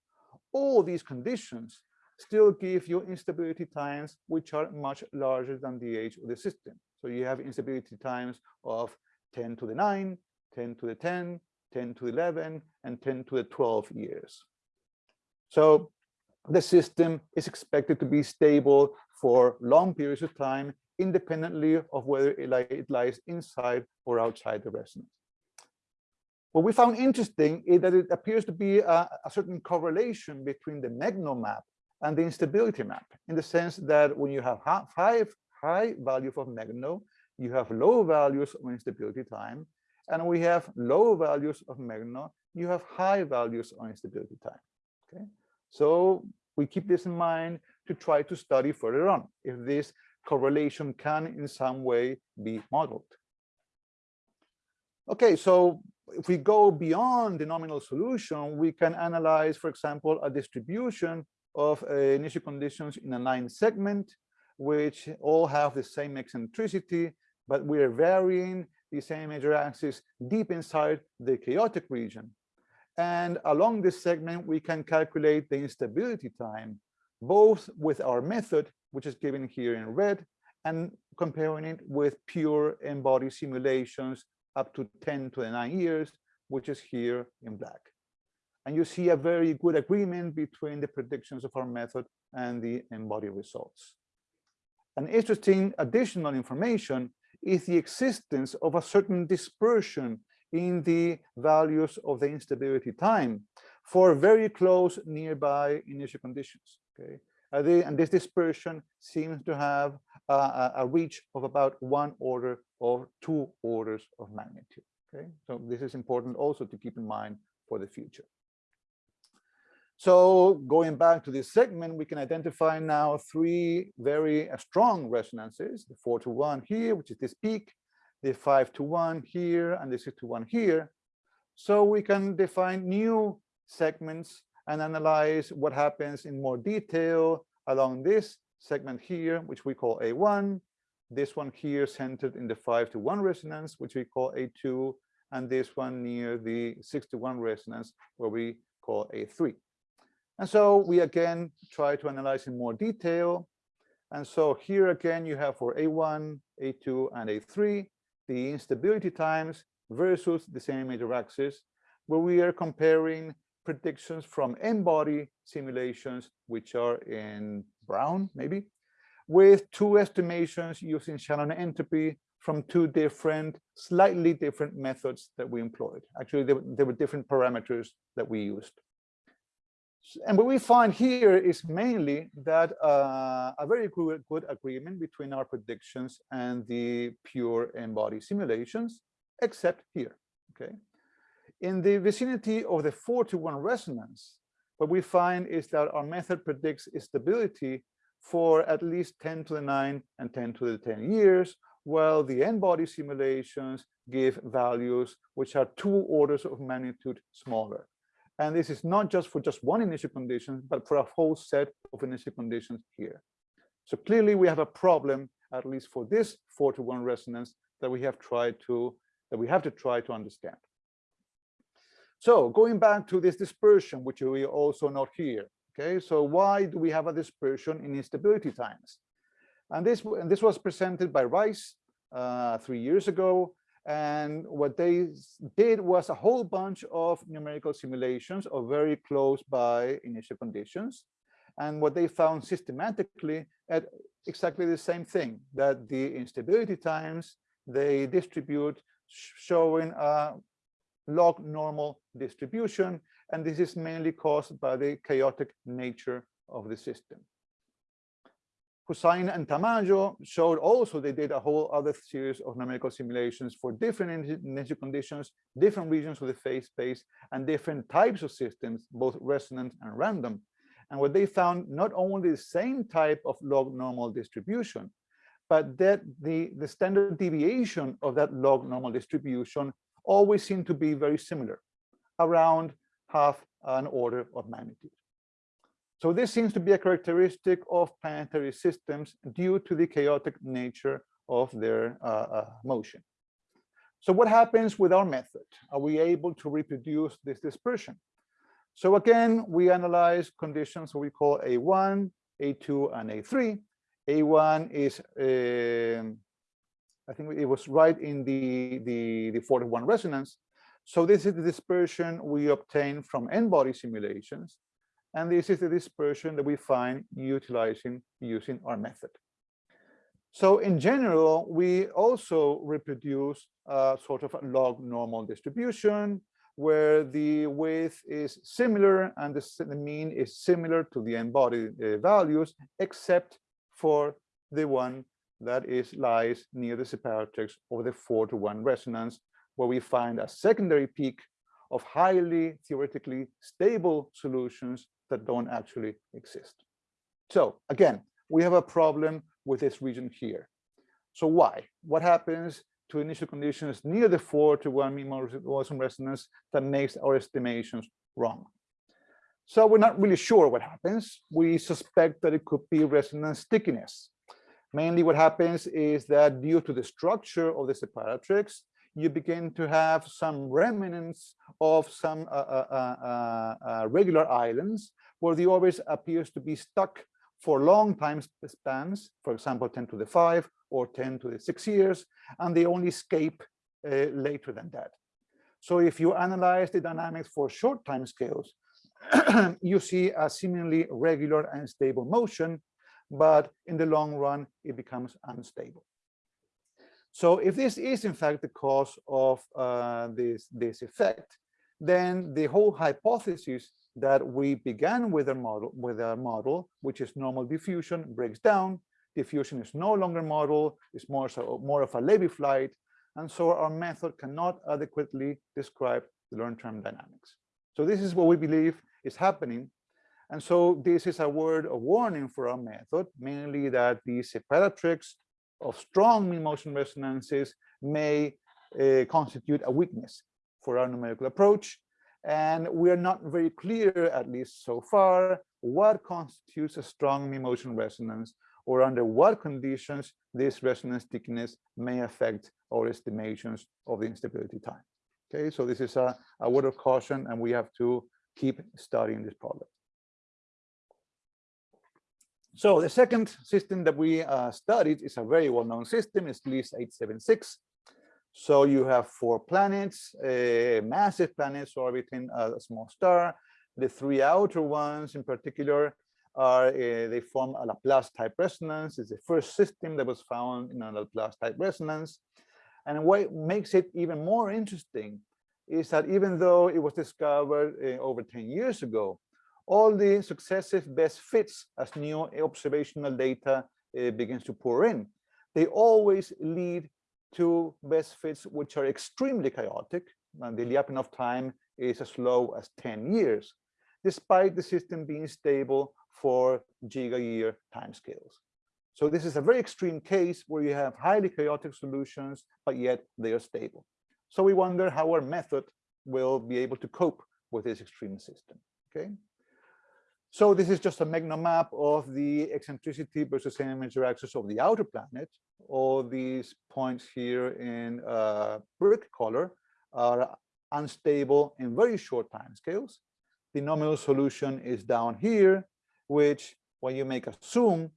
all these conditions still give you instability times which are much larger than the age of the system. So you have instability times of 10 to the 9, 10 to the 10, 10 to 11, and 10 to the 12 years. So the system is expected to be stable for long periods of time, independently of whether it, lies inside or outside the resonance. What we found interesting is that it appears to be a, a certain correlation between the Megno map and the instability map, in the sense that when you have high, high value of Megno, you have low values of instability time, and we have low values of Megno, you have high values on instability time. Okay, so we keep this in mind to try to study further on if this correlation can in some way be modeled. Okay, so if we go beyond the nominal solution, we can analyze, for example, a distribution of uh, initial conditions in a line segment, which all have the same eccentricity, but we are varying the semi-major axis deep inside the chaotic region. And along this segment, we can calculate the instability time, both with our method, which is given here in red, and comparing it with pure n-body simulations up to 10 to the 9 years, which is here in black. And you see a very good agreement between the predictions of our method and the n-body results. An interesting additional information is the existence of a certain dispersion in the values of the instability time for very close nearby initial conditions. Okay, uh, and this dispersion seems to have a, a, reach of about one order or two orders of magnitude. Okay, so this is important also to keep in mind for the future. So going back to this segment, we can identify now three very uh, strong resonances, the four to one here, which is this peak, the five to one here, and the six to one here. So we can define new segments and analyze what happens in more detail along this segment here, which we call A1, this one here centered in the 5 to 1 resonance, which we call A2, and this one near the 6 to 1 resonance, where we call A3. And so we again try to analyze in more detail. And so here again, you have for A1, A2, and A3, the instability times versus the semi-major axis, where we are comparing predictions from n-body simulations, which are in brown, maybe, with two estimations using Shannon entropy from two different, slightly different methods that we employed. Actually, there, there were different parameters that we used. And what we find here is mainly that uh, a very good, good agreement between our predictions and the pure n-body simulations, except here, okay? In the vicinity of the 4 to 1 resonance, what we find is that our method predicts stability for at least 10 to the 9 and 10 to the 10 years, while the n-body simulations give values which are two orders of magnitude smaller. And this is not just for just one initial condition, but for a whole set of initial conditions here. So clearly we have a problem, at least for this 4 to 1 resonance, that we have tried to, that we have to try to understand. So going back to this dispersion, which we also note here. Okay, so why do we have a dispersion in instability times? And this, and this was presented by Rice uh, three years ago. And what they did was a whole bunch of numerical simulations of very close by initial conditions. And what they found systematically at exactly the same thing, that the instability times, they distribute showing a log normal distribution, and this is mainly caused by the chaotic nature of the system. Hussain and Tamayo showed also they did a whole other series of numerical simulations for different initial conditions, different regions of the phase space, and different types of systems, both resonant and random. And what they found, not only the same type of log normal distribution, but that the, the standard deviation of that log normal distribution always seemed to be very similar, around half an order of magnitude. So this seems to be a characteristic of planetary systems due to the chaotic nature of their uh, uh, motion. So what happens with our method? Are we able to reproduce this dispersion? So again, we analyze conditions we call A1, A2, and A3. A1 is, um, I think it was right in the, the, the 4 to 1 resonance. So this is the dispersion we obtain from n-body simulations. And this is the dispersion that we find utilizing using our method. So in general, we also reproduce a sort of a log normal distribution where the width is similar and the, the mean is similar to the n-body uh, values, except for the one that is lies near the separatrix of the four to one resonance, where we find a secondary peak of highly theoretically stable solutions that don't actually exist. So again, we have a problem with this region here. So why? What happens to initial conditions near the four to one mean motion resonance that makes our estimations wrong? So we're not really sure what happens. We suspect that it could be resonance stickiness. Mainly what happens is that due to the structure of the separatrix, you begin to have some remnants of some uh, uh, uh, uh regular islands where the orbit appears to be stuck for long time spans, for example, 10 to the 5 or 10 to the 6 years, and they only escape uh, later than that. So if you analyze the dynamics for short time scales, [clears throat] you see a seemingly regular and stable motion, but in the long run, it becomes unstable. So if this is in fact the cause of uh, this, this effect, then the whole hypothesis that we began with a model with a model which is normal diffusion breaks down. Diffusion is no longer model it's more so more of a Levy flight. And so our method cannot adequately describe the long-term dynamics. So this is what we believe is happening. And so this is a word of warning for our method mainly that the separatrix of strong mean motion resonances may uh, constitute a weakness for our numerical approach and we are not very clear, at least so far, what constitutes a strong mean motion resonance or under what conditions this resonance stickiness may affect our estimations of the instability time. Okay, so this is a, a word of caution and we have to keep studying this problem. So the second system that we uh, studied is a very well-known system, it's Gliese 876. So you have four planets, uh, massive planets orbiting a small star. The three outer ones in particular are, uh, they form a Laplace type resonance. It's the first system that was found in a Laplace type resonance. And what makes it even more interesting is that even though it was discovered uh, over 10 years ago, all the successive best fits as new observational data uh, begins to pour in, they always lead to best fits which are extremely chaotic, and the Lyapunov time is as low as 10 years, despite the system being stable for giga-year timescales. So this is a very extreme case where you have highly chaotic solutions, but yet they are stable. So we wonder how our method will be able to cope with this extreme system. Okay. So this is just a Megno map of the eccentricity versus semi-major axis of the outer planet. All these points here in uh, brick color are unstable in very short time scales. The nominal solution is down here, which when you make a zoom,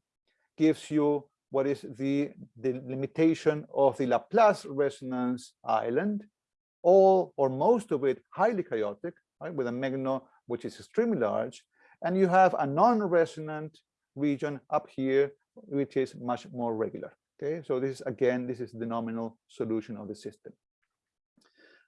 gives you what is the, the limitation of the Laplace resonance island, all or most of it highly chaotic, right, with a Megno which is extremely large, and you have a non-resonant region up here, which is much more regular. Okay, so this is again, this is the nominal solution of the system.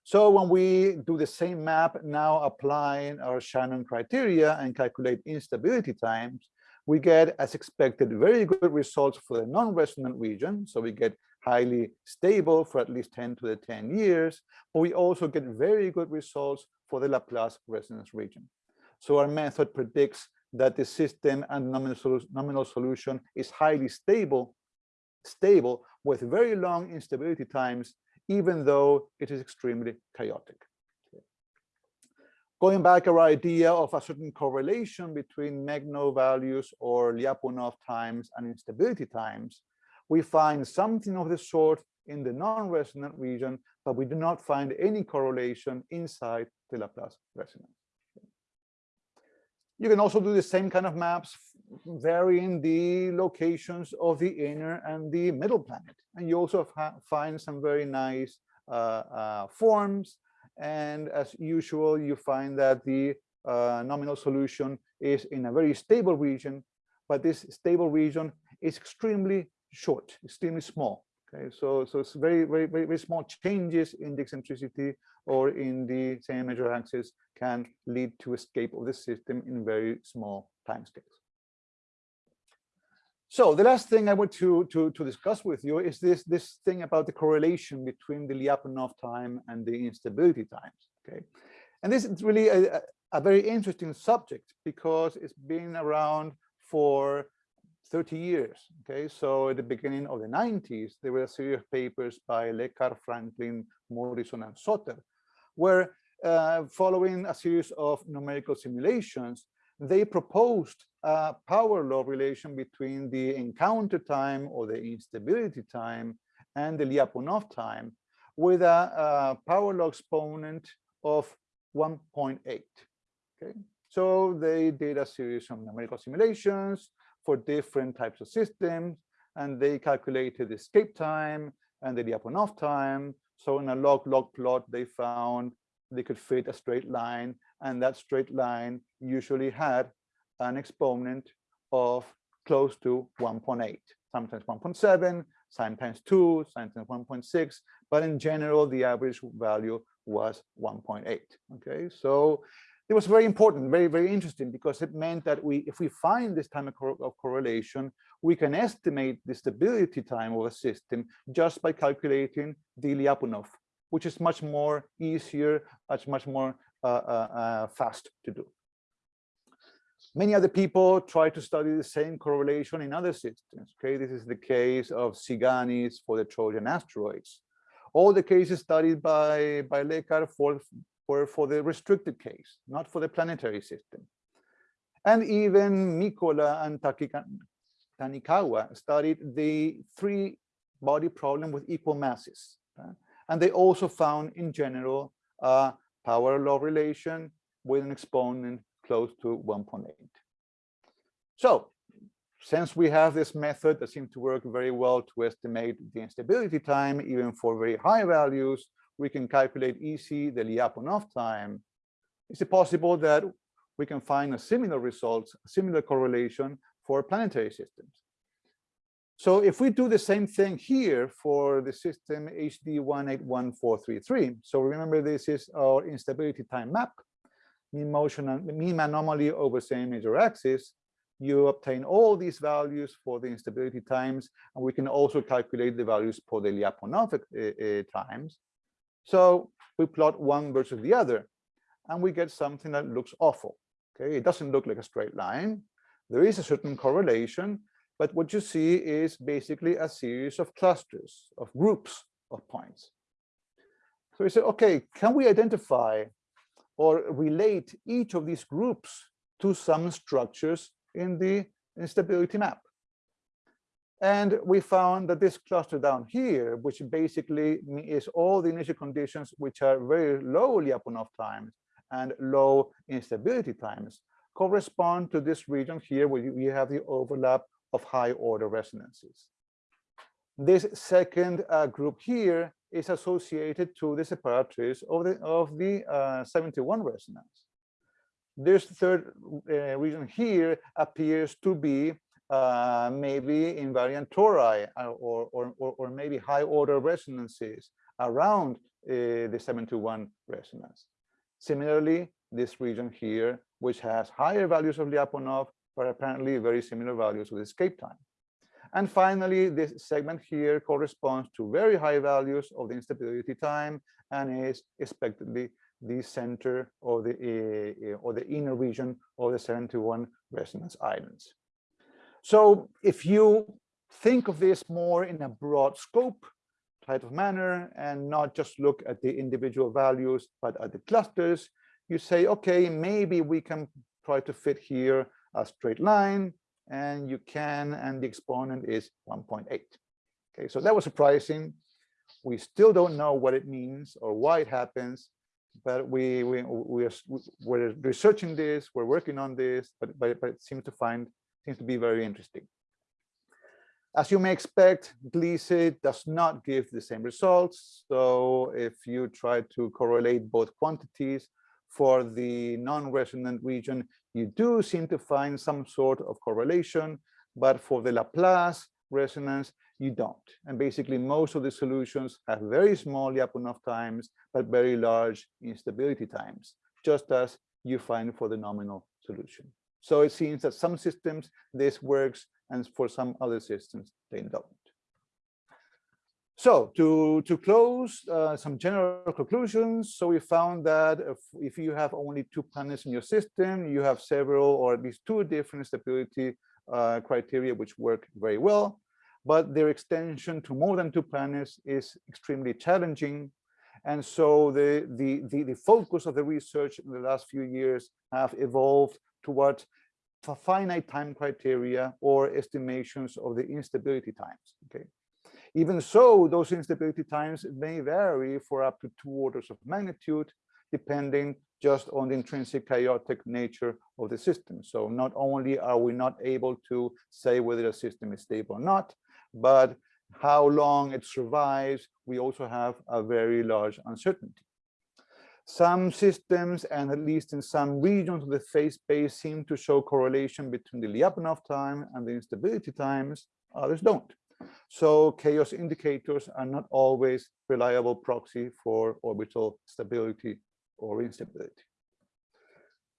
So when we do the same map, now applying our Shannon criteria and calculate instability times, we get, as expected, very good results for the non-resonant region. So we get highly stable for at least 10 to the 10 years, but we also get very good results for the Laplace resonance region. So our method predicts that the system and nominal, nominal solution is highly stable, stable with very long instability times, even though it is extremely chaotic. Going back our idea of a certain correlation between Megno values or Lyapunov times and instability times, we find something of the sort in the non-resonant region, but we do not find any correlation inside the Laplace resonance. You can also do the same kind of maps, varying the locations of the inner and the middle planet. And you also find some very nice uh, uh, forms. And as usual, you find that the uh, nominal solution is in a very stable region, but this stable region is extremely short, extremely small. Okay, so so it's very very very, very small changes in the eccentricity or in the semi-major axis can lead to escape of the system in very small timescales. So the last thing I want to, to, to discuss with you is this, this thing about the correlation between the Lyapunov time and the instability times. Okay, and this is really a, a very interesting subject because it's been around for 30 years. Okay, so at the beginning of the 90s, there were a series of papers by Lecar, Franklin, Murison, and Soper, where uh, following a series of numerical simulations, they proposed a power law relation between the encounter time or the instability time and the Lyapunov time with a, a power law exponent of 1.8. Okay, so they did a series of numerical simulations for different types of systems, and they calculated the escape time and the Lyapunov time. So in a log-log plot, they found they could fit a straight line, and that straight line usually had an exponent of close to 1.8, sometimes 1.7, sometimes 2, sometimes 1.6, but in general, the average value was 1.8. Okay, so it was very important, very, very interesting, because it meant that we, if we find this time of, correlation, we can estimate the stability time of a system just by calculating the Lyapunov, which is much more easier, much, much more uh, uh, uh, fast to do. Many other people try to study the same correlation in other systems. Okay, this is the case of Tsiganis for the Trojan asteroids. All the cases studied by, by Lecar for, for, for the restricted case, not for the planetary system. And even Mikkola and Tanikawa studied the three body problem with equal masses. And they also found in general a power law relation with an exponent close to 1.8. So since we have this method that seems to work very well to estimate the instability time, even for very high values, we can calculate EC, the Lyapunov time. Is it possible that we can find a similar result, a similar correlation for planetary systems? So if we do the same thing here for the system HD 181433, so remember this is our instability time map, mean motion and mean anomaly over semi-major axis, you obtain all these values for the instability times, and we can also calculate the values for the Lyapunov uh, times. So we plot one versus the other, and we get something that looks awful. Okay, it doesn't look like a straight line. There is a certain correlation, but what you see is basically a series of clusters, of groups of points. So we say, okay, can we identify or relate each of these groups to some structures in the instability map? And we found that this cluster down here, which basically is all the initial conditions which are very low Lyapunov times and low instability times, correspond to this region here where you have the overlap of high order resonances. This second uh, group here is associated to the separatrice of the of the uh, 71 resonance. This third uh, region here appears to be uh, maybe invariant tori uh, or, or, or, or, maybe high order resonances around uh, the 71 resonance. Similarly, this region here, which has higher values of Lyapunov, but apparently very similar values with escape time. And finally, this segment here corresponds to very high values of the instability time and is expectedly the center of the uh, or the inner region of the 71 resonance islands. So if you think of this more in a broad scope type of manner and not just look at the individual values, but at the clusters, you say, okay, maybe we can try to fit here a straight line, and you can, and the exponent is 1.8. Okay, so that was surprising. We still don't know what it means or why it happens, but we we we are we're researching this, we're working on this, but but, but it seems to find seems to be very interesting. As you may expect, Gliese does not give the same results. So if you try to correlate both quantities for the non-resonant region, you do seem to find some sort of correlation, but for the Laplace resonance, you don't. And basically, most of the solutions have very small Lyapunov times, but very large instability times, just as you find for the nominal solution. So it seems that some systems, this works, and for some other systems, they don't. So to, to close uh, some general conclusions, so we found that if, if you have only two planets in your system, you have several or at least two different stability uh, criteria which work very well but their extension to more than two planets is extremely challenging. And so the, the, the, the focus of the research in the last few years have evolved toward finite time criteria or estimations of the instability times. Okay. Even so, those instability times may vary for up to two orders of magnitude, depending just on the intrinsic chaotic nature of the system. So not only are we not able to say whether a system is stable or not, but how long it survives, we also have a very large uncertainty. Some systems, and at least in some regions of the phase space, seem to show correlation between the Lyapunov time and the instability times, others don't. So chaos indicators are not always reliable proxy for orbital stability or instability.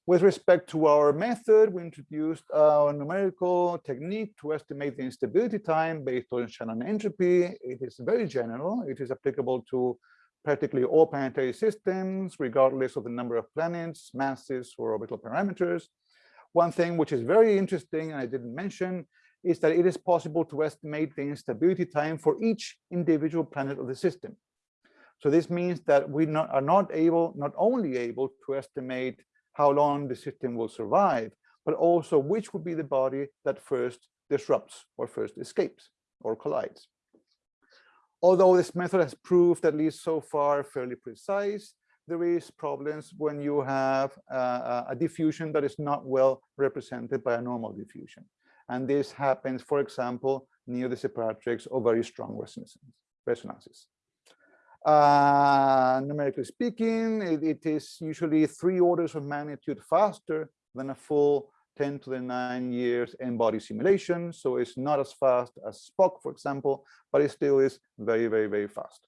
With respect to our method, we introduced a numerical technique to estimate the instability time based on Shannon entropy. It is very general. It is applicable to practically all planetary systems, regardless of the number of planets, masses, or orbital parameters. One thing which is very interesting, and I didn't mention, is that it is possible to estimate the instability time for each individual planet of the system. So this means that we not, are not able, not only able to estimate how long the system will survive, but also which would be the body that first disrupts or first escapes or collides. Although this method has proved, at least so far, fairly precise, there is problems when you have uh, a diffusion that is not well represented by a normal diffusion. And this happens, for example, near the separatrix or very strong resonances. Uh, numerically speaking, it, it is usually three orders of magnitude faster than a full 10 to the 9 years n-body simulation. So it's not as fast as SPOCK, for example, but it still is very, very, very fast.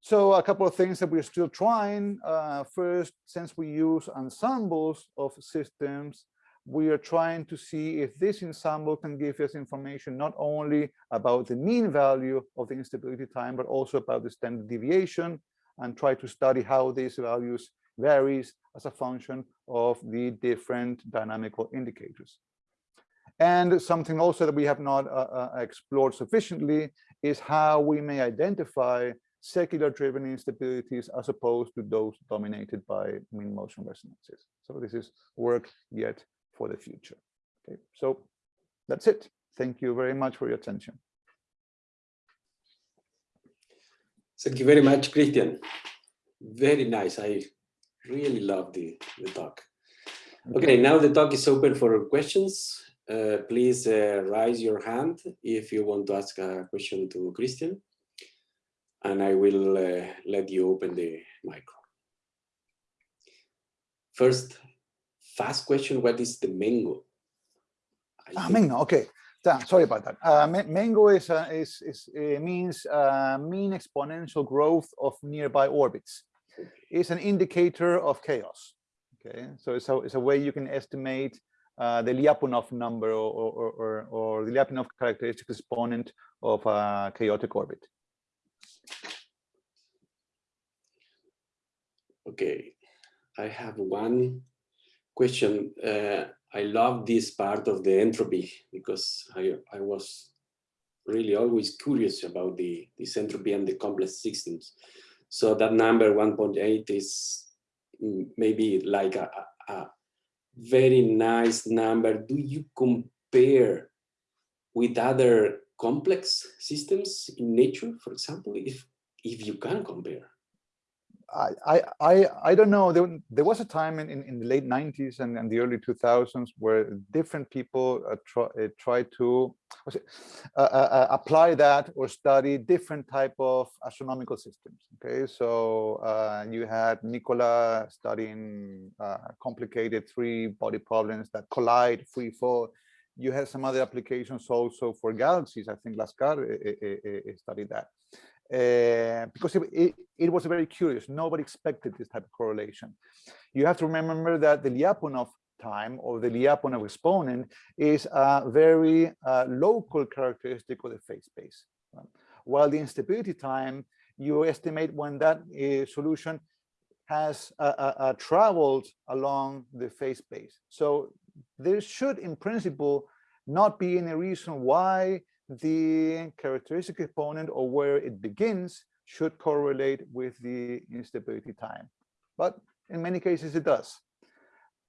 So a couple of things that we're still trying. Uh, first, since we use ensembles of systems, we are trying to see if this ensemble can give us information not only about the mean value of the instability time, but also about the standard deviation and try to study how these values varies as a function of the different dynamical indicators. And something also that we have not uh, uh, explored sufficiently is how we may identify secular driven instabilities as opposed to those dominated by mean motion resonances. So this is work yet for the future. Okay, so that's it. Thank you very much for your attention. Thank you very much, Cristian. Very nice. I really love the, the talk. Okay, now the talk is open for questions. Uh, please uh, raise your hand if you want to ask a question to Cristian. And I will uh, let you open the micro. First, fast question, what is the MEGNO? Ah, MEGNO, okay. sorry about that. Uh, MEGNO is, uh, is, is uh, means uh, mean exponential growth of nearby orbits. It's an indicator of chaos. Okay, so it's a, it's a way you can estimate uh, the Lyapunov number or, or, or, or, the Lyapunov characteristic exponent of a chaotic orbit. Okay, I have one question. Uh, I love this part of the entropy because I, I was really always curious about the this entropy and the complex systems. So that number 1.8 is maybe like a, a very nice number. Do you compare with other complex systems in nature, for example, if if you can compare? I, I, I, don't know. There, there was a time in, in, in the late 90s and, and the early 2000s where different people uh, try, uh, try to it, uh, uh, apply that or study different type of astronomical systems. Okay, so uh, you had Nicola studying uh, complicated three body problems that collide, free fall. You had some other applications also for galaxies. I think Laskar studied that uh, because it, it, it, was very curious. Nobody expected this type of correlation. You have to remember that the Lyapunov time or the Lyapunov exponent is a very uh, local characteristic of the phase space. Um, while the instability time, you estimate when that uh, solution has traveled along the phase space. So there should, in principle, not be any reason why the characteristic component or where it begins should correlate with the instability time. But in many cases it does.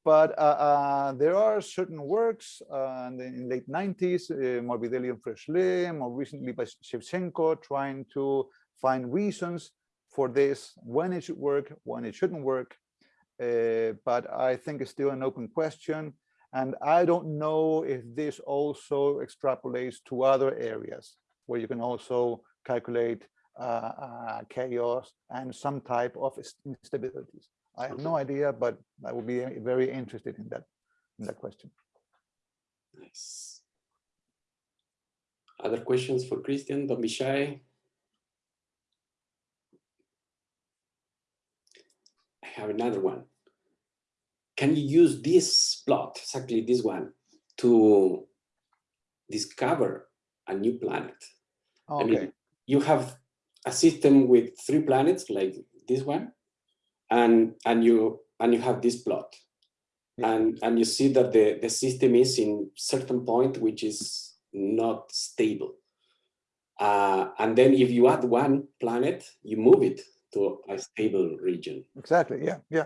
But uh, uh, there are certain works uh, in the late 90s, uh, Morbidelli and Froeschlé, more recently by Shevchenko, trying to find reasons for this, when it should work, when it shouldn't work. Uh, but I think it's still an open question. And I don't know if this also extrapolates to other areas where you can also calculate uh, uh, chaos and some type of instabilities. I have no idea, but I would be very interested in that in that question. Nice. Other questions for Cristian? Don't be shy. I have another one can you use this plot, exactly this one, to discover a new planet? Okay. I mean, you have a system with three planets like this one, and and you and you have this plot, yeah. and and you see that the the system is in certain point which is not stable. Uh, and then if you add one planet, you move it to a stable region. Exactly. Yeah. Yeah.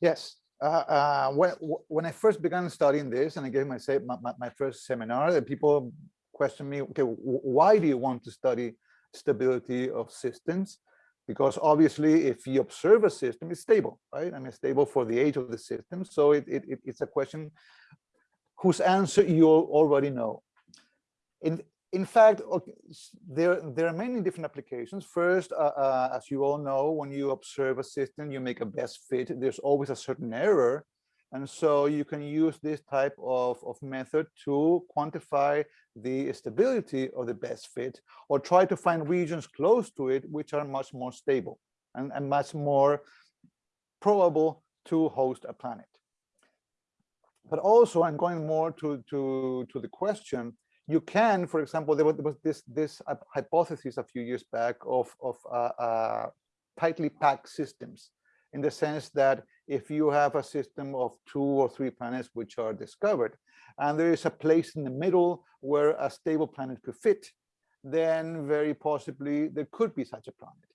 Yes. Uh, uh, when when I first began studying this, and I gave my my, my first seminar, the people questioned me, okay, why do you want to study stability of systems? Because obviously, if you observe a system, it's stable, right? I mean, stable for the age of the system. So it, it, it's a question whose answer you already know. In in fact, there, there are many different applications. First, uh, uh, as you all know, when you observe a system, you make a best fit, there's always a certain error. And so you can use this type of, of method to quantify the stability of the best fit or try to find regions close to it which are much more stable and, and much more probable to host a planet. But also I'm going more to, to, to the question, you can, for example, there was, there was this this hypothesis a few years back of of uh, uh, tightly packed systems, in the sense that if you have a system of two or three planets which are discovered, and there is a place in the middle where a stable planet could fit, then very possibly there could be such a planet.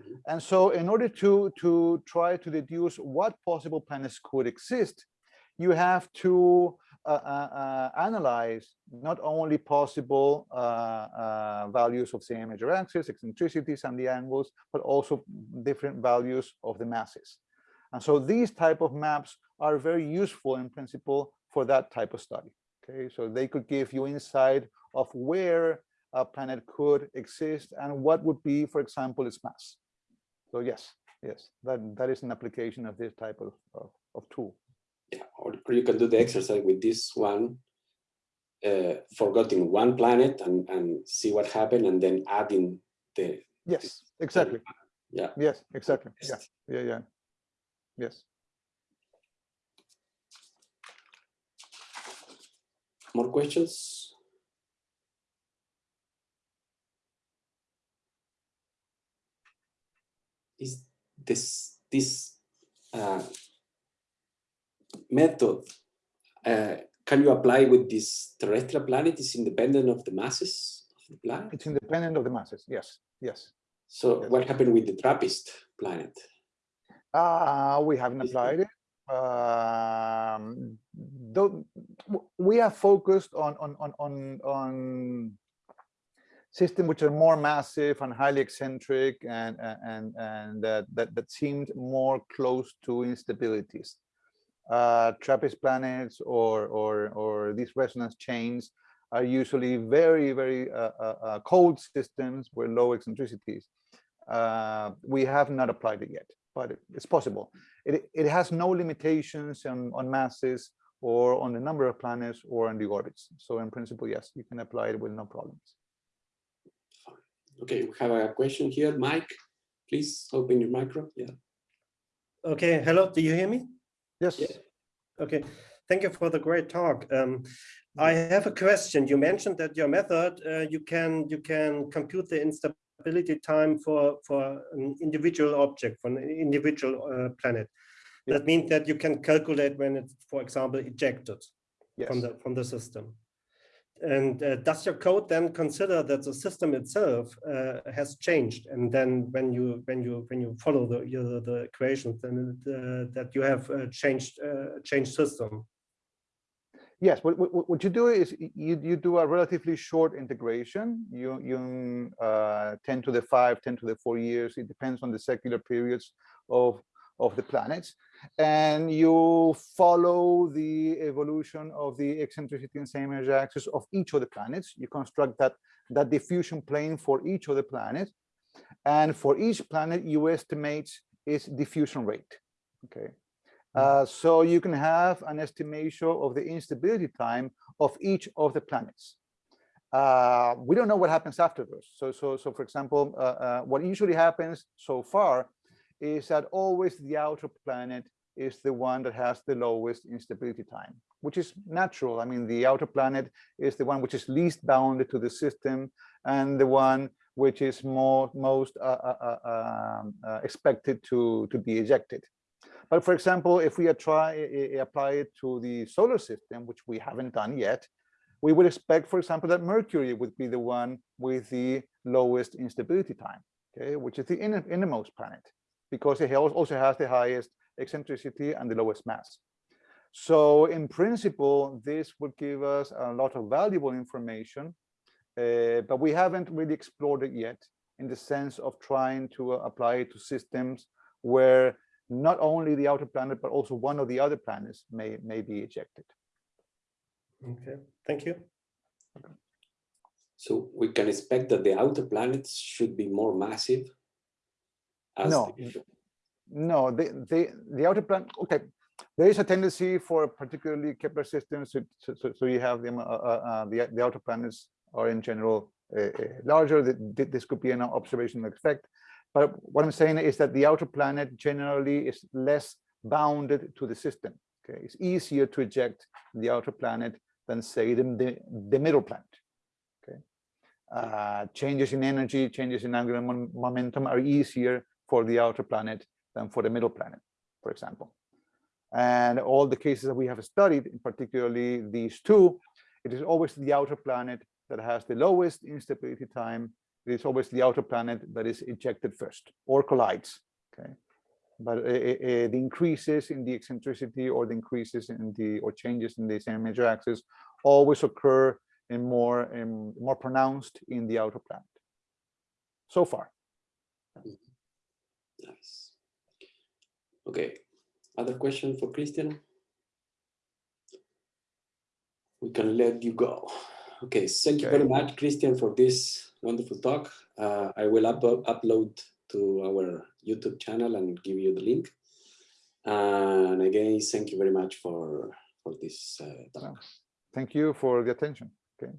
Mm-hmm. And so in order to, to try to deduce what possible planets could exist, you have to uh, uh, uh, Uh, uh, uh, analyze not only possible values of the major axis, eccentricities and the angles, but also different values of the masses. And so these type of maps are very useful in principle for that type of study. Okay, so they could give you insight of where a planet could exist and what would be, for example, its mass. So yes, yes, that, that is an application of this type of, of, of tool yeah, or you can do the exercise with this one, uh, forgetting one planet and, and see what happened and then adding the. Yes, exactly. The, yeah. Yes, exactly. Yeah, yeah, yeah. Yes. More questions? Is this this uh, method uh, can you apply with this terrestrial planet is independent of the masses of the planet? It's independent of the masses, yes, yes. So yes. what happened with the TRAPPIST planet? Uh, we haven't applied it. Um, though we are focused on, on, on, on, on systems which are more massive and highly eccentric and and and that that, that seemed more close to instabilities. Uh, TRAPPIST planets or or or these resonance chains are usually very very uh, uh, uh, cold systems with low eccentricities. Uh, we have not applied it yet, but it's possible. It it has no limitations on on masses or on the number of planets or on the orbits. So in principle, yes, you can apply it with no problems. Okay, we have a question here. Mike, please open your micro. Yeah. Okay, hello, do you hear me? Yes. Yeah. Okay, thank you for the great talk. Um, I have a question. You mentioned that your method, uh, you can you can compute the instability time for for an individual object, for an individual uh, planet. That means that you can calculate when it's, for example, ejected Yes. from the from the system. And uh, does your code then consider that the system itself uh, has changed, and then when you when you when you follow the your, the equations, then uh, that you have uh, changed uh, changed system? Yes, what, what, what you do is you, you do a relatively short integration. You, you uh, 10 to the 5, 10 to the 4 years. It depends on the secular periods of, of the planets. And you follow the evolution of the eccentricity and semi-major axis of each of the planets. You construct that, that diffusion plane for each of the planets. And for each planet, you estimate its diffusion rate. Okay. Uh, so you can have an estimation of the instability time of each of the planets. Uh, we don't know what happens afterwards. So, so, so for example, uh, uh, what usually happens so far is that always the outer planet is the one that has the lowest instability time, which is natural. I mean, the outer planet is the one which is least bounded to the system and the one which is more most uh, uh, uh, um, uh, expected to, to be ejected. But for example, if we try apply it to the solar system, which we haven't done yet, we would expect, for example, that Mercury would be the one with the lowest instability time, okay, which is the inner, innermost planet, because it also has the highest eccentricity and the lowest mass. So in principle, this would give us a lot of valuable information, uh, but we haven't really explored it yet in the sense of trying to apply it to systems where not only the outer planet, but also one of the other planets may, may be ejected. Okay, thank you. So we can expect that the outer planets should be more massive. No, the- no, the, the, the outer planet, okay, there is a tendency for particularly Kepler systems, so, so, so you have them, uh, uh, uh, the, the outer planets are in general uh, uh, larger, this could be an observational effect. But what I'm saying is that the outer planet generally is less bounded to the system. Okay, it's easier to eject the outer planet than say the, the, the middle planet. Okay, uh, changes in energy, changes in angular mom momentum are easier for the outer planet than for the middle planet, for example. And all the cases that we have studied, particularly these two, it is always the outer planet that has the lowest instability time it is always the outer planet that is ejected first or collides. Okay, but uh, uh, the increases in the eccentricity or the increases in the or changes in the semi-major axis always occur in more in more pronounced in the outer planet. So far. Nice. Okay, other question for Cristian? We can let you go. Okay, thank you very much, Cristian, for this wonderful talk. Uh, I will up upload to our YouTube channel and give you the link. And again, thank you very much for for this uh, talk. Thank you for the attention. Okay.